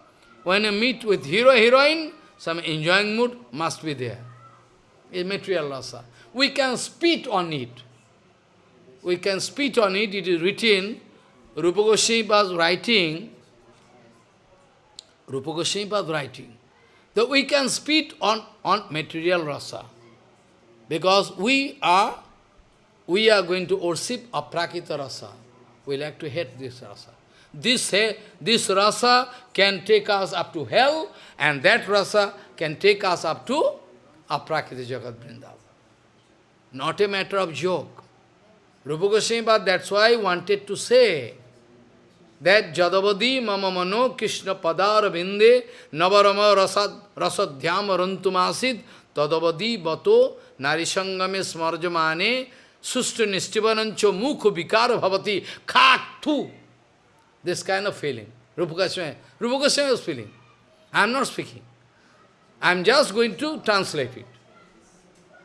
when you meet with hero, heroine, some enjoying mood must be there. Is material rasa. We can spit on it. We can spit on it. It is written. Rupa Goswami was writing. Rupa Goswami was writing. That we can spit on, on material rasa. Because we are, we are going to worship aprakita rasa. We like to hate this rasa. This, this rasa can take us up to hell, and that rasa can take us up to aprakita jagat vrindavan. Not a matter of joke. Rupa Goswami, that's why I wanted to say that Jadavadi mama mano Krishna padar binde navarama rasad rasadhyam rantumasid tadavadi bato narisangame smarjamane sustu nistivanancho mukhu vikara bhavati khak tu this kind of feeling. Rupa Goswami, Rupa Goswami was feeling. I am not speaking. I am just going to translate it.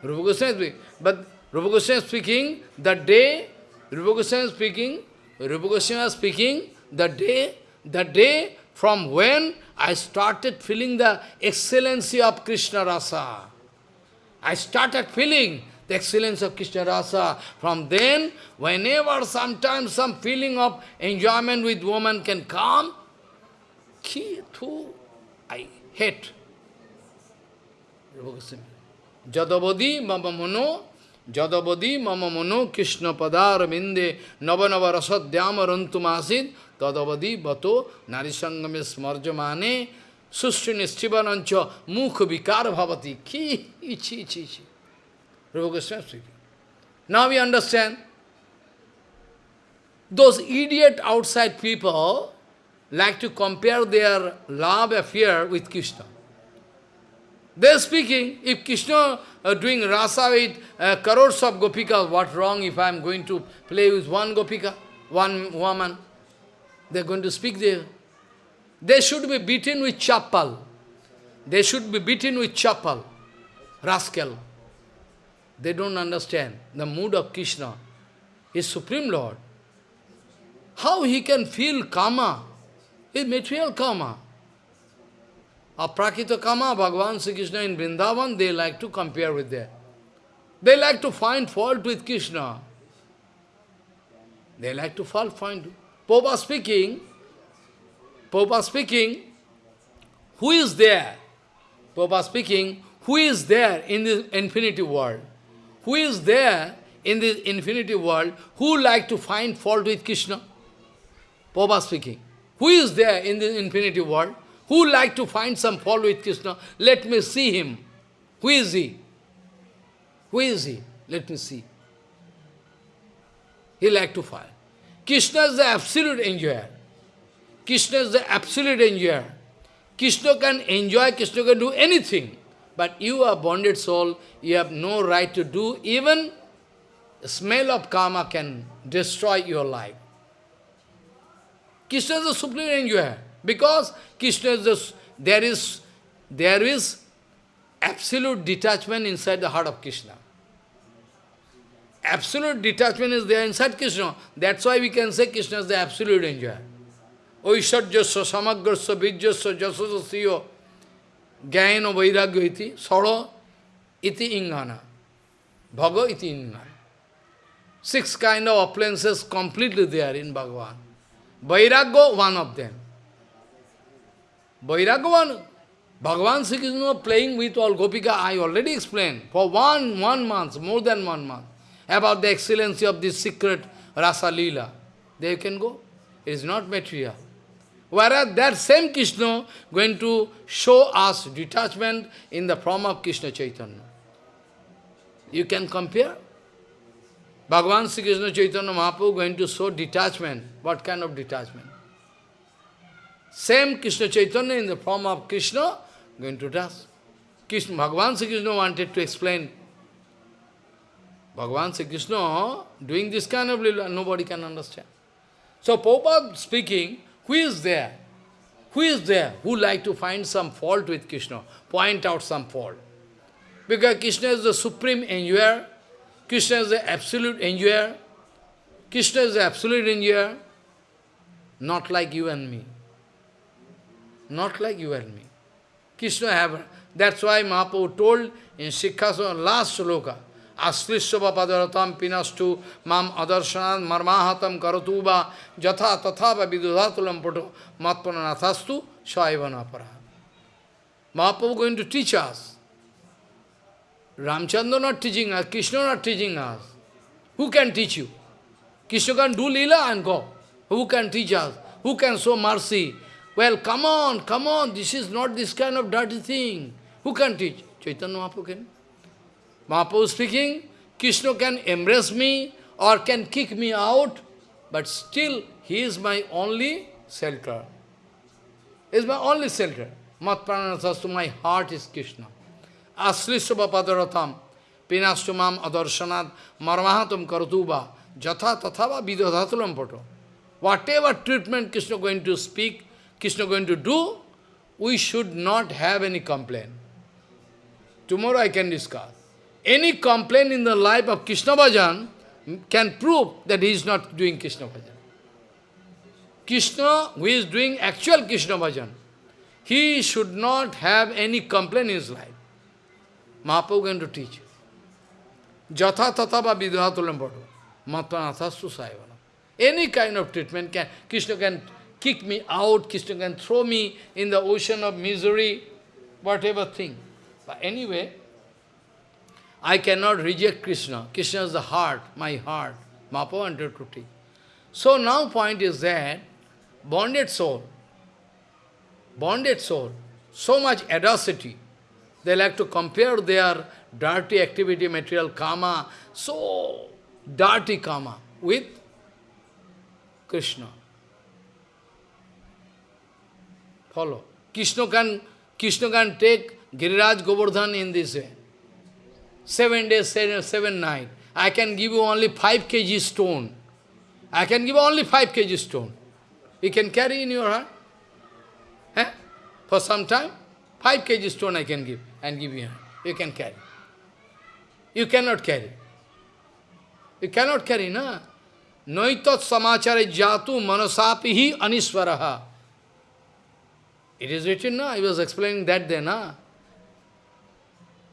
Rupa Goswami is speaking. But Rupa Goswami speaking, the day, Rupa Goswami speaking, Rupa Goswami speaking, the day, the day from when I started feeling the excellency of Krishna Rasa. I started feeling the excellence of Krishna Rasa. From then, whenever sometimes some feeling of enjoyment with woman can come, I hate. Jadavadi mama mono, Jadavadi mama mono Krishna padar minde navanava rasadhyama rantumasid tadavadi bato narisangame smarjamane sushri nishtivanancha mukha vikar bhavati. Ki, ichi, ichi, ichi. Rupa Goswami speaking. Now we understand, those idiot outside people like to compare their love affair with Krishna. They are speaking, if Krishna uh, doing rasa with uh, crores of gopikas, what wrong if I am going to play with one gopika, one woman? They are going to speak there. They should be beaten with chapal. They should be beaten with chapal. Rascal. They don't understand the mood of Krishna, his Supreme Lord. How he can feel karma, his material karma. Aprakita karma, Bhagavan Sri Krishna in Vrindavan, they like to compare with that. They like to find fault with Krishna. They like to find. Popa speaking, Popa speaking, who is there? Popa speaking, who is there in the infinity world? Who is there in this infinity world who like to find fault with Krishna? Papa speaking. Who is there in this infinity world who like to find some fault with Krishna? Let me see him. Who is he? Who is he? Let me see. He like to find. Krishna is the absolute enjoyer. Krishna is the absolute enjoyer. Krishna can enjoy, Krishna can do anything. But you are bonded soul, you have no right to do, even smell of karma can destroy your life. Krishna is the supreme enjoyer, because Krishna is the, there is, there is absolute detachment inside the heart of Krishna. Absolute detachment is there inside Krishna. That's why we can say Krishna is the absolute enjoyer. ঐশ্বর্যস্য সমগ্রস্য বীর্যস্য যশস্য জ্ঞান বৈরাগ্য ইতি সর iti ingana. Bhaga iti ingana. Six kind of appliances completely there in Bhagavan. Vairagya, one of them. Vairagya, one. Bhagavan Sri Krishna playing with all Gopika, I already explained, for one, one month, more than one month, about the excellency of this secret Rasa Leela. There you can go. It is not material. Whereas that same Krishna going to show us detachment in the form of Krishna Chaitanya. You can compare? Bhagavan Sri Krishna Chaitanya Mahaprabhu going to show detachment. What kind of detachment? Same Krishna Chaitanya in the form of Krishna going to dust. Krishna, Bhagavan Sri Krishna wanted to explain. Bhagavan Sri Krishna doing this kind of lila, nobody can understand. So Prabhupada speaking, who is there? Who is there who like to find some fault with Krishna? Point out some fault. Because Krishna is the supreme enjoyer, Krishna is the absolute enjoyer, Krishna is the absolute enjoyer, not like you and me. Not like you and me. Krishna have, that's why Mahaprabhu told in Sikhasana, last sloka, Aslisya padaratam pinastu mam adarsanat marmahatam karatuba jatha tathava vidudhatulam poto matpananathastu shaivanapara. Mahaprabhu going to teach us. Ramchandra not teaching us, Krishna not teaching us. Who can teach you? Krishna can do lila and go. Who can teach us? Who can show mercy? Well, come on, come on, this is not this kind of dirty thing. Who can teach? Chaitanya Mahaprabhu can. Mahaprabhu speaking, Krishna can embrace me or can kick me out, but still he is my only shelter. He is my only shelter. Matpranathastu, my heart is Krishna. Aslisya padaratam, pinastumam adarsanat, marmahatam karatuba, jatha tathava vidodhatulam poto. Whatever treatment Krishna going to speak, Krishna going to do, we should not have any complaint. Tomorrow I can discuss. Any complaint in the life of Krishna Bhajan can prove that he is not doing Krishna Bhajan. Krishna, who is doing actual Krishna Bhajan, he should not have any complaint in his life. Mahaprabhu going to teach. Jatha tatava vidhatulam padu. Matmanathastu saivana. Any kind of treatment can, Krishna can kick me out, Krishna can throw me in the ocean of misery, whatever thing. But anyway, I cannot reject Krishna. Krishna is the heart, my heart. To. So now point is that, bonded soul, bonded soul, so much audacity, they like to compare their dirty activity, material karma, so dirty karma, with Krishna. Follow. Krishna can, Krishna can take Giriraj Govardhan in this way. Seven days, seven, seven. I can give you only five kg stone. I can give only five kg stone. You can carry in your hand. Eh? For some time, five kg stone I can give and give you. You can carry. You cannot carry. You cannot carry, na? Noitat samachare jatu manasapihi aniswaraha. It is written, na? I was explaining that then, na?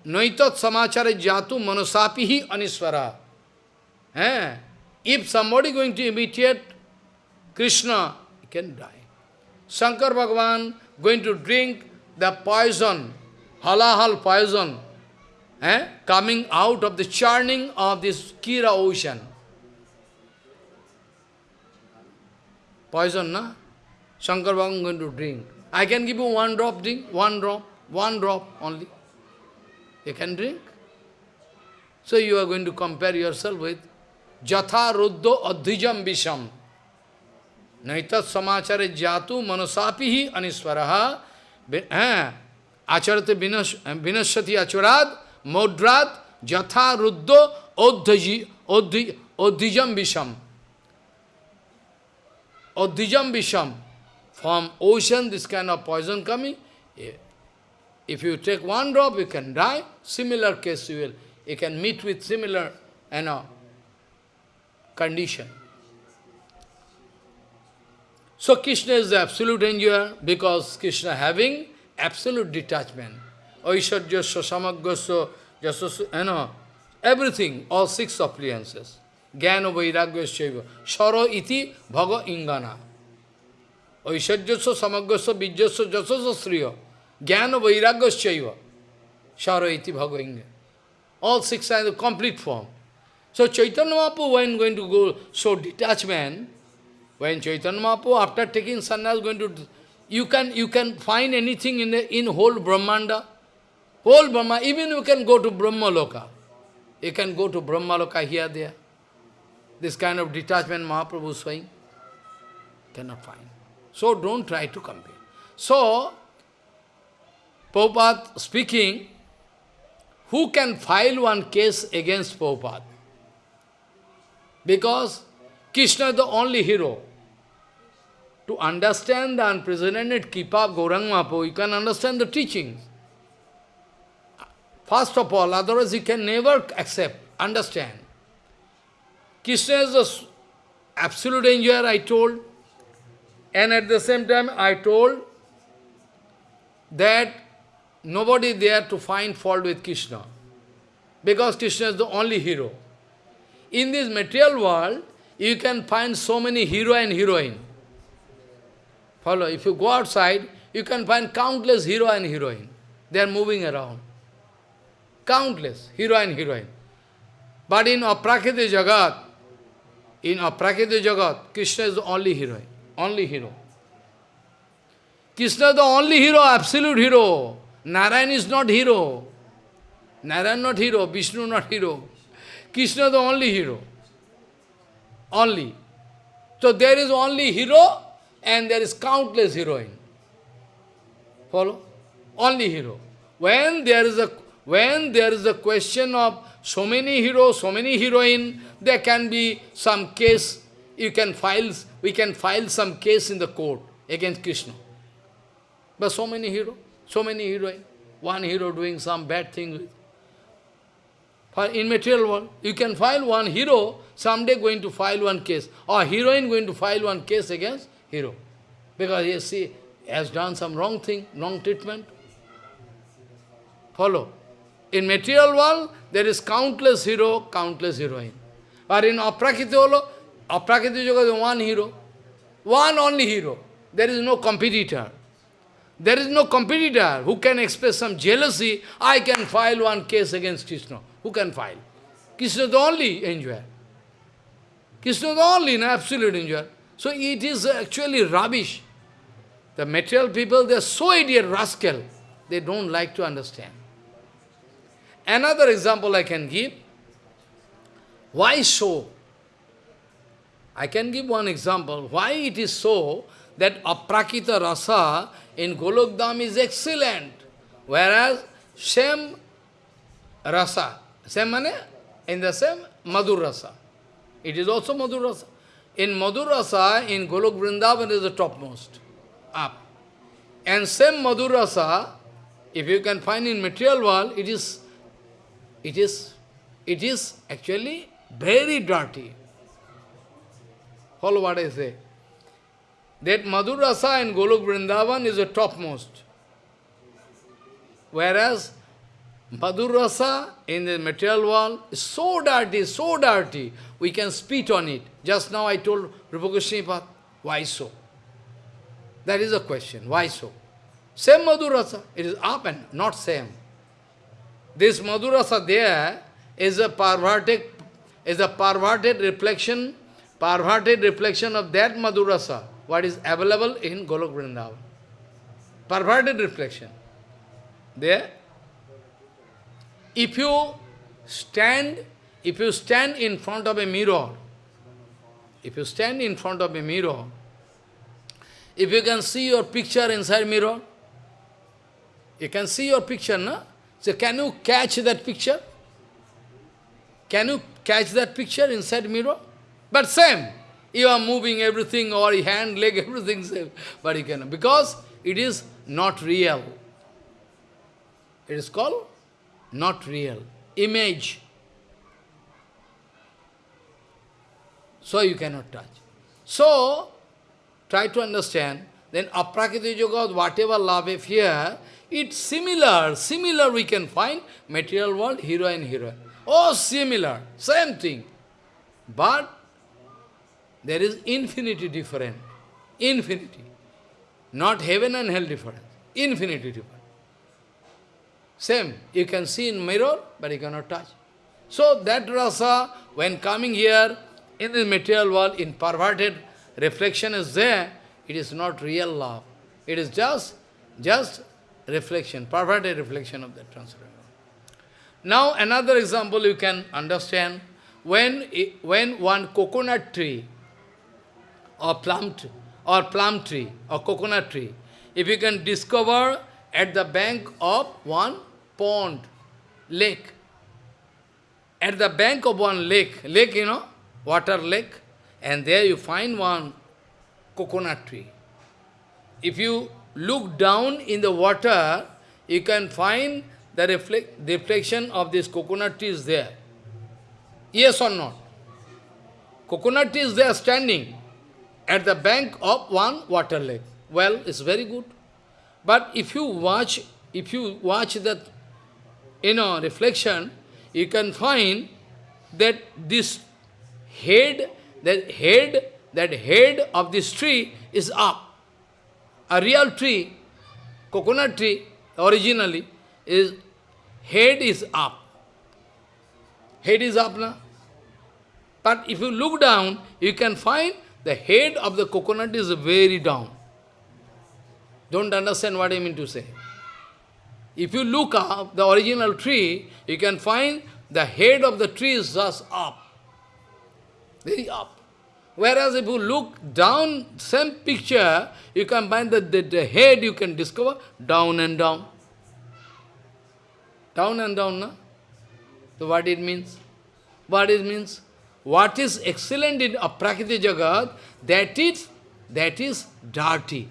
Noitat samachare jatu manasapihi aniswara. Eh? If somebody going to imitate Krishna, he can die. Shankar Bhagavan going to drink the poison, halahal poison, eh? coming out of the churning of this Kira ocean. Poison, na? Shankar Bhagavan going to drink. I can give you one drop drink, one drop, one drop only. You can drink. So you are going to compare yourself with Jatha Ruddho Adhijam Visham. Naitat samachare jatu manasapihi aniswaraha eh, acharate eh, vinashati acharad modrad jatha ruddho adhijam visham. Adhijam visham. From ocean, this kind of poison coming, eh, if you take one drop, you can die. Similar case you will. You can meet with similar, you know, condition. So Krishna is the absolute enjoyer because Krishna having absolute detachment. Aishwarya, Samagasya, Jasasu, you know, everything, all six appliances. Jnana Vairagya Sharo iti bhaga ingana. Aishwarjasya, Samagasya, Vijjasya, Jasasya Sriya. Jnana Vairagya Sharo iti bhaga ingana. All six are the complete form. So Chaitanya Mahaprabhu, when going to go so detachment, when Chaitanya Mahaprabhu, after taking sannyas, going to, you can you can find anything in the, in whole Brahmanda, whole Brahma, even you can go to Brahma Loka. You can go to Brahma Loka here, there. This kind of detachment Mahaprabhu is saying, cannot find. So don't try to compare. So, Prabhupada speaking, who can file one case against Prabhupada? Because Krishna is the only hero. To understand the unprecedented Kripa Gaurang you can understand the teachings. First of all, otherwise you can never accept, understand. Krishna is the absolute enjoyer, I told. And at the same time, I told that nobody there to find fault with Krishna. Because Krishna is the only hero. In this material world, you can find so many hero and heroine. Follow, if you go outside, you can find countless hero and heroine. They are moving around. Countless hero and heroine. But in Aprakita Jagat, in Aprakita Jagat, Krishna is the only heroine, only hero. Krishna is the only hero, absolute hero. Narayan is not hero. Narayan not hero, Vishnu not hero. Krishna is the only hero. Only. So there is only hero and there is countless heroine. Follow? Only hero. When there is a when there is a question of so many heroes, so many heroine, there can be some case, you can file, we can file some case in the court against Krishna. But so many heroes, so many heroine, one hero doing some bad thing for in material world, you can file one hero, someday going to file one case, or heroine going to file one case against hero. Because he see, has done some wrong thing, wrong treatment. Follow. In material world, there is countless hero, countless heroine. But in Aprakita Aprakita Yoga is one hero. One only hero. There is no competitor. There is no competitor who can express some jealousy. I can file one case against Krishna. Who can file? Krishna is the only enjoyer. Krishna is the only no, absolute enjoyer. So it is actually rubbish. The material people, they are so idiot, rascal. They don't like to understand. Another example I can give. Why so? I can give one example. Why it is so that aprakita rasa in Golokdam is excellent, whereas same rasa, same mane, in the same Madhur rasa. It is also Madhur rasa. In Madhur rasa, in Golok Vrindavan is the topmost, up. And same Madhur rasa, if you can find in material world, it is, it is, it is actually very dirty. Follow what I say. That Madhur rasa in Golok Vrindavan is the topmost. Whereas Madhur rasa in the material world is so dirty, so dirty, we can spit on it. Just now I told Rupa why so? That is a question, why so? Same Madhur rasa, it is up and not same. This Madhur rasa there is a perverted, is a perverted reflection, perverted reflection of that Madhur rasa, what is available in Golok Vrindavan. Perverted reflection. There, if you stand, if you stand in front of a mirror, if you stand in front of a mirror, if you can see your picture inside mirror, you can see your picture, no? So can you catch that picture? Can you catch that picture inside mirror? But same, you are moving everything, or hand, leg, everything same. But you cannot, because it is not real. It is called not real. Image. So you cannot touch. So, try to understand, then aprakriti jagat, whatever love here, it's similar, similar we can find material world, hero and hero. Oh, similar, same thing. But there is infinity different. Infinity. Not heaven and hell different. Infinity different. Same. You can see in mirror, but you cannot touch. So that rasa, when coming here, in the material world, in perverted reflection is there, it is not real love. It is just, just reflection, perverted reflection of that transcendental. Now another example you can understand, when, when one coconut tree or plum, or plum tree or coconut tree, if you can discover at the bank of one pond, lake, at the bank of one lake, lake, you know, water lake, and there you find one coconut tree. If you look down in the water, you can find the reflect, reflection of this coconut tree is there. Yes or not? Coconut tree is there standing at the bank of one water lake. Well, it's very good. But if you watch, if you watch that, you know, reflection, you can find that this head, that head, that head of this tree is up. A real tree, coconut tree, originally, is head is up. Head is up now. But if you look down, you can find the head of the coconut is very down. Don't understand what I mean to say. If you look up the original tree, you can find the head of the tree is just up. Very up. Whereas if you look down, same picture, you can find that the, the head you can discover down and down. Down and down, no? So what it means? What it means? What is excellent in Aprakriti Jagat, that is, that is dirty.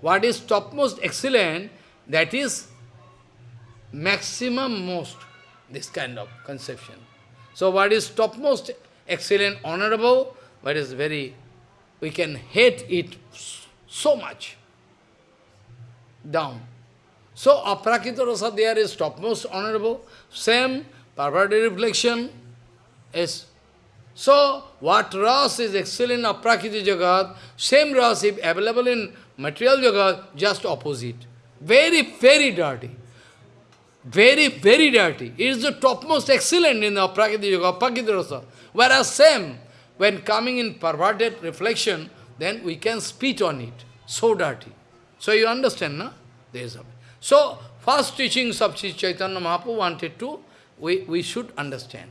What is topmost excellent, that is maximum most, this kind of conception. So what is topmost excellent, honorable, but is very, we can hate it so much. Down. So aprakita rasa there is topmost honorable, same perverted reflection is. So what ras is excellent of prakriti jagat, same ras if available in material jagat, just opposite. Very, very dirty. Very, very dirty. It is the topmost excellent in the prakriti jagat, prakriti rasa. Whereas same, when coming in perverted reflection, then we can spit on it. So dirty. So you understand, no? There is a so, first teachings of Sri Chaitanya Mahaprabhu wanted to, we, we should understand.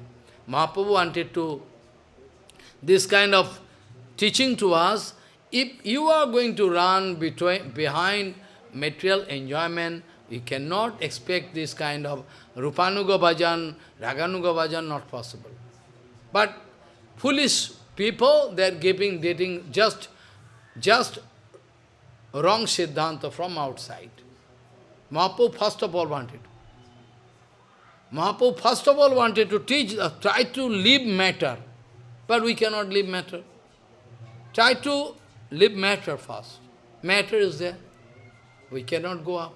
Mahaprabhu wanted to, this kind of teaching to us, if you are going to run between, behind material enjoyment, you cannot expect this kind of Rupanuga Bhajan, Raganuga Bhajan, not possible. But foolish people, they are giving, dating just, just wrong Siddhanta from outside. Mahaprabhu first of all wanted. Mahaprabhu first of all wanted to teach, uh, try to leave matter. But we cannot leave matter. Try to leave matter first. Matter is there. We cannot go up.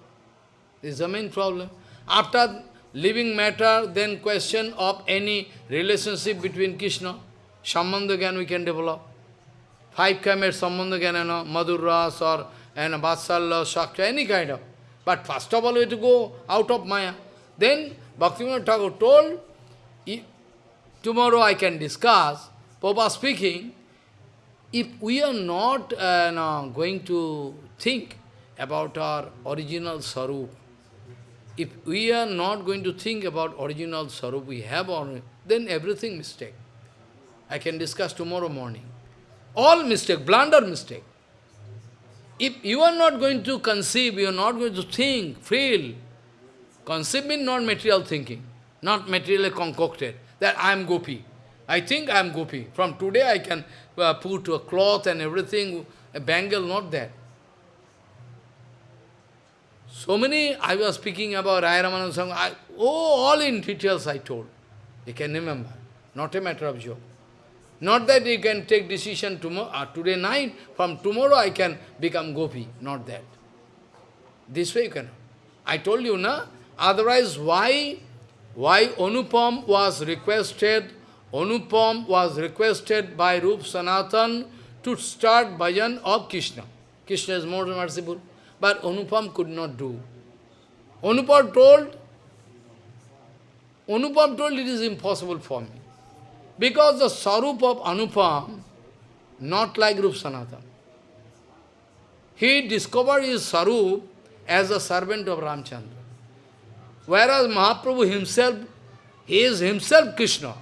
This is the main problem. After leaving matter, then question of any relationship between Krishna. Sambandha we can develop. Five kamet Sambandha Gyan, you know, Madhur Ras or and Vatsalya, Shakti, any kind of. But first of all, we have to go out of Maya. Then Bhaktivinoda Thakur told, tomorrow I can discuss, Papa speaking, if we are not uh, no, going to think about our original sarup, if we are not going to think about original sarup we have, on, then everything mistake. I can discuss tomorrow morning. All mistake, blunder mistake. If you are not going to conceive, you are not going to think, feel, conceive means not material thinking, not materially concocted, that I am gopi. I think I am gopi. From today I can uh, put a cloth and everything, a bangle, not that. So many, I was speaking about Raya Sangha, I, oh, all in details I told. You can remember, not a matter of joke. Not that you can take decision tomorrow, uh, today night, from tomorrow I can become gopi. Not that. This way you can. I told you, na? Otherwise, why, why Anupam was requested, Anupam was requested by Rup Sanatan to start bhajan of Krishna. Krishna is more merciful. But Anupam could not do. Anupam told, Anupam told it is impossible for me. Because the sarup of Anupam, not like Rup Sanatan. He discovered his sarup as a servant of Ramchandra. Whereas Mahaprabhu himself, he is himself Krishna.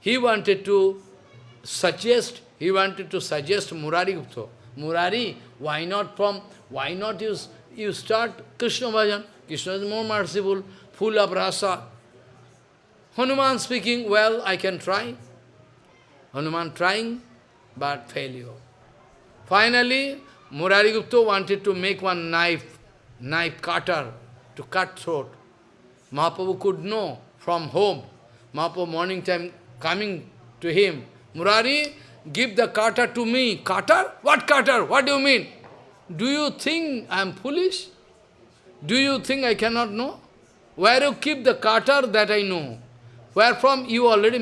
He wanted to suggest, he wanted to suggest Murari Gupta. Murari, why not from, why not you, you start Krishna bhajan? Krishna is more merciful, full of rasa. Hanuman speaking, well, I can try. Hanuman trying, but failure. Finally, Murari Gupta wanted to make one knife, knife cutter, to cut throat. Mahaprabhu could know from home. Mahaprabhu morning time coming to him. Murari, give the cutter to me. Cutter? What cutter? What do you mean? Do you think I am foolish? Do you think I cannot know? Where you keep the cutter that I know? Where from you already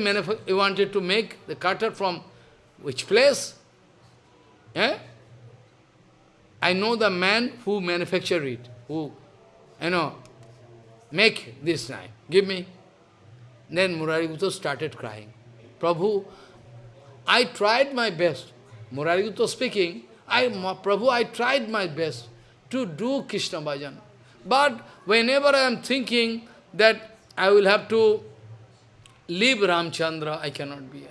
you wanted to make the cutter from which place? Eh? I know the man who manufactured it, who, you know, make this knife. Give me. Then Murari Gupta started crying. Prabhu, I tried my best. Murari Gupta speaking, I, Prabhu, I tried my best to do Krishna bhajan. But whenever I am thinking that I will have to leave Ramchandra, I cannot bear.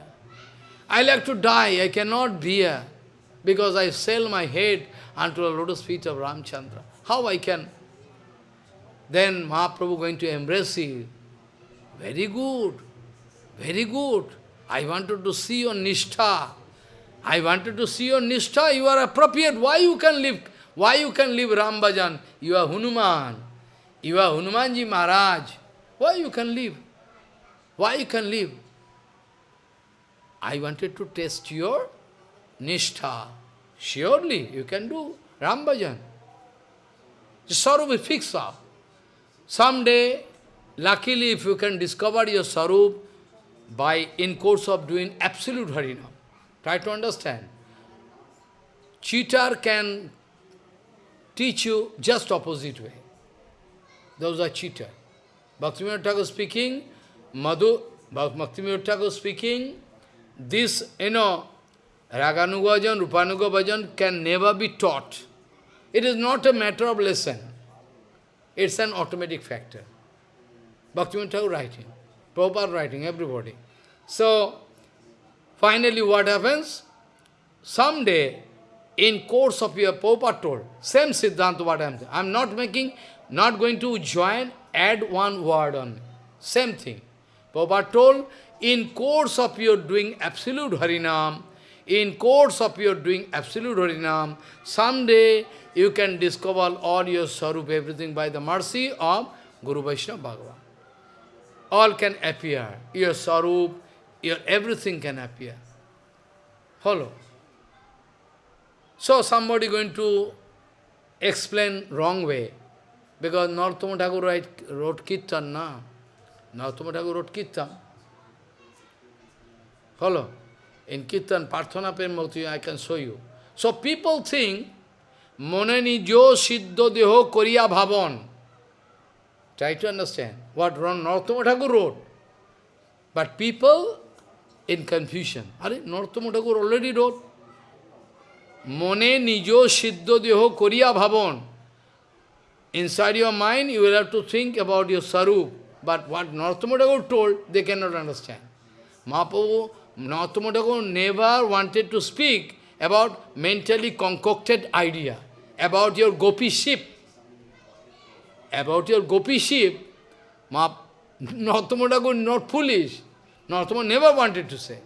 I like to die, I cannot bear, because I sell my head unto the lotus feet of Ramchandra. How I can? Then Mahaprabhu going to embrace you. Very good, very good. I wanted to see your nishtha. I wanted to see your nishtha. You are appropriate. Why you can live? Why you can live Ram Bhajan? You are Hanuman. You are Hanumanji Maharaj. Why you can live? Why you can live? I wanted to test your nishtha. Surely you can do Ram Bhajan. The sorrow will fix up. Someday, luckily if you can discover your sarup by in course of doing absolute harinam, try to understand. Cheater can teach you just opposite way. Those are cheater. Bhaktivinoda Thakur speaking, Madhu, Bhaktivinoda Thakur speaking, this, you know, Raganuga bhajan, Rupanuga bhajan can never be taught. It is not a matter of lesson. It's an automatic factor. Bhaktivinoda Thakur writing, Prabhupada writing, everybody. So, finally what happens? Someday, in course of your Prabhupada told, same Siddhanta what I am saying. I am not making, not going to join, add one word on. Same thing. Prabhupada told, in course of your doing absolute Harinam, in course of your doing absolute Harinam, someday you can discover all your Sarup, everything by the mercy of Guru Vaishnava Bhagavan. All can appear. Your Sarup, your everything can appear. Follow. So somebody going to explain wrong way. Because Narottama write, wrote Kirtan, na? Narottama wrote Kirtan. Follow. In Kirtan, Parthana Prem I can show you. So people think মনে নিজ সিদ্ধ deho করিয়া ভাবন Try to understand what Narottama Thakur wrote. But people in confusion. Are Narottama Thakur already wrote. Mone nijo siddho deho koriya bhavon. Inside your mind, you will have to think about your sarup. But what Thakur told, they cannot understand. Mahaprabhu, Thakur never wanted to speak about mentally concocted idea, about your gopi ship. About your gopi ship, Narottama not foolish. Narottama never wanted to say.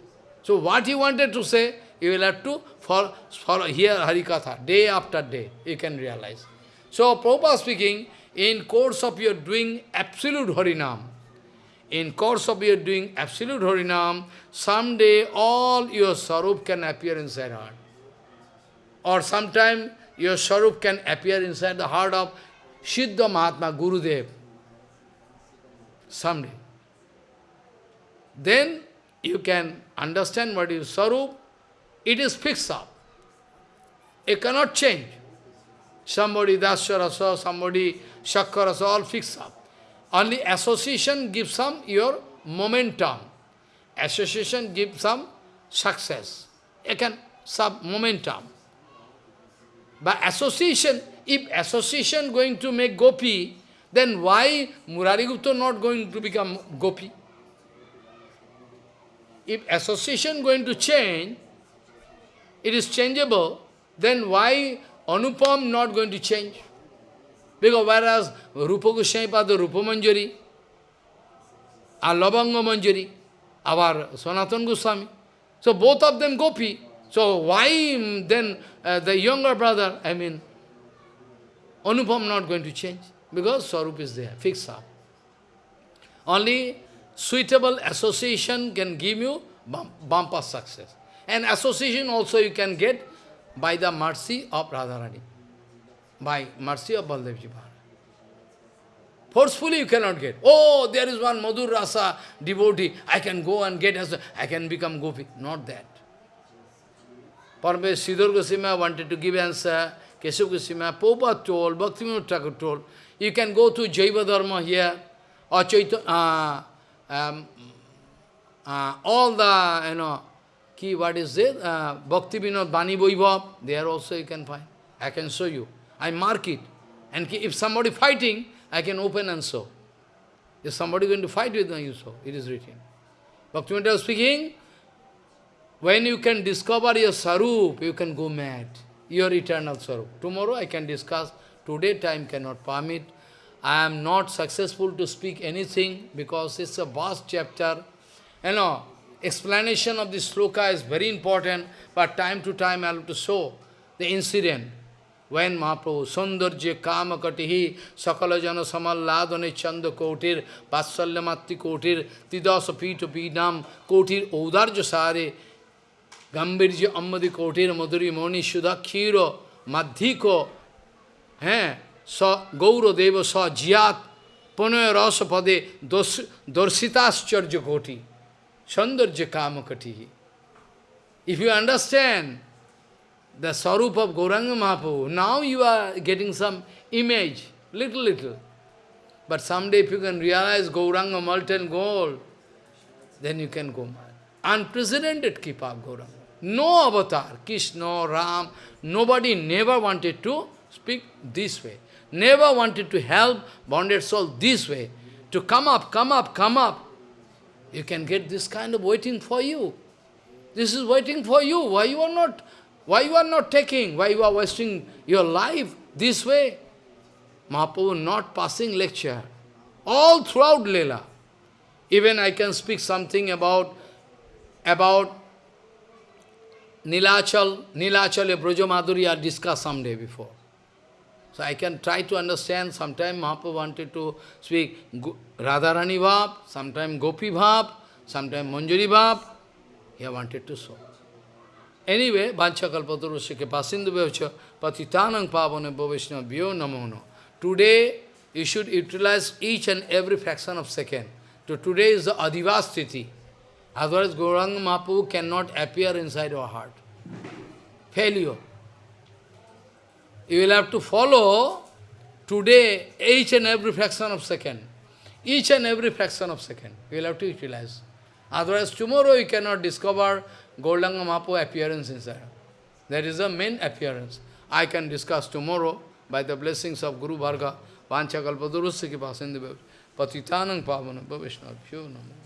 So what he wanted to say, you will have to follow, follow hear Harikatha, day after day, you can realize. So Prabhupada speaking, in course of your doing absolute Harinam, in course of your doing absolute Harinam, someday all your Sarup can appear inside heart. Or sometime your Sarup can appear inside the heart of Siddha Mahatma, Gurudev. Someday. Then you can understand what is Sarup. It is fixed up. It cannot change. Somebody Dasya somebody Shakkarasa, all fixed up. Only association gives some your momentum. Association gives some success. You can some momentum. But association, if association going to make gopi, then why Murari Gupta not going to become gopi? If association going to change, it is changeable, then why Anupam not going to change? Because whereas Rupa Goswami Pada Rupa Manjari, or Lavanga Manjari, our Sanatan Goswami. So both of them gopi. So why then uh, the younger brother, I mean, Anupam not going to change? Because Swarup is there, fixed up. Only suitable association can give you bumper success. And association also you can get by the mercy of Radharani by mercy of Baldevji Maharaj. Forcefully you cannot get. Oh, there is one Madhur Rasa devotee, I can go and get, as I can become Gopi. Not that. Parame Siddhar Goswami wanted to give answer, Keshav Goswami, Prabhupada told, Bhaktivinoda Thakur told, you can go to Jaiva Dharma here, or Chaitanya, uh, um, uh, all the, you know, key, what is it? Uh, Bhakti Vinod Bani Vaibhav, there also you can find. I can show you. I mark it. And if somebody fighting, I can open and show. If somebody going to fight with me, you show. It is written. Bhaktivinoda was speaking, when you can discover your sarup, you can go mad. Your eternal sarup. Tomorrow I can discuss. Today time cannot permit. I am not successful to speak anything because it's a vast chapter. You know, explanation of this sloka is very important, but time to time I have to show the incident. when Mahaprabhu Sundarja Kamakatihi Sakalajana Samalladane Chanda Kotir Vatsalyamatti Kotir Tidasa Pito Pidam Kotir Odarja Sare Gambirja Ammadi Kotir Madhuri Moni Shuddha Khiro Madhiko हैं स गौरदेव स जियात पुनः रस पदे दर्शिताश्चर्य कोटि सौंदर्य काम कटी if you understand the Sarup of Gauranga Mahaprabhu. Now you are getting some image, little, little. But someday if you can realize Gauranga molten gold, then you can go mad. Unprecedented Kripa of Gauranga. No avatar, Krishna, Ram, nobody never wanted to speak this way. Never wanted to help bonded soul this way. To come up, come up, come up. You can get this kind of waiting for you. This is waiting for you. Why you are not why you are not taking? Why you are wasting your life this way? Mahaprabhu not passing lecture. All throughout Leela. Even I can speak something about, about Nilachal, Nilachal, Broja Madhuri are discussed someday before. So I can try to understand, sometime Mahaprabhu wanted to speak Radharani Bhav, sometime Gopi Bhav, sometime Manjari Bhav. He wanted to show. Anyway, Vancha Kalpatarusya Pasindu Bhavcha Patitanang Pavana Bhavishna Vyo Namono. Today, you should utilize each and every fraction of second. So today is the Adivastiti. Otherwise, Gauranga Mahaprabhu cannot appear inside our heart. Failure. You will have to follow today each and every fraction of second. Each and every fraction of second. You will have to utilize. Otherwise, tomorrow you cannot discover Gauranga Mahaprabhu appearance inside. That is the main appearance. I can discuss tomorrow by the blessings of Guru Varga, Vancha Kalpadurusya Kipa Sindhu Patitanang Pavana Bhavishna Namo.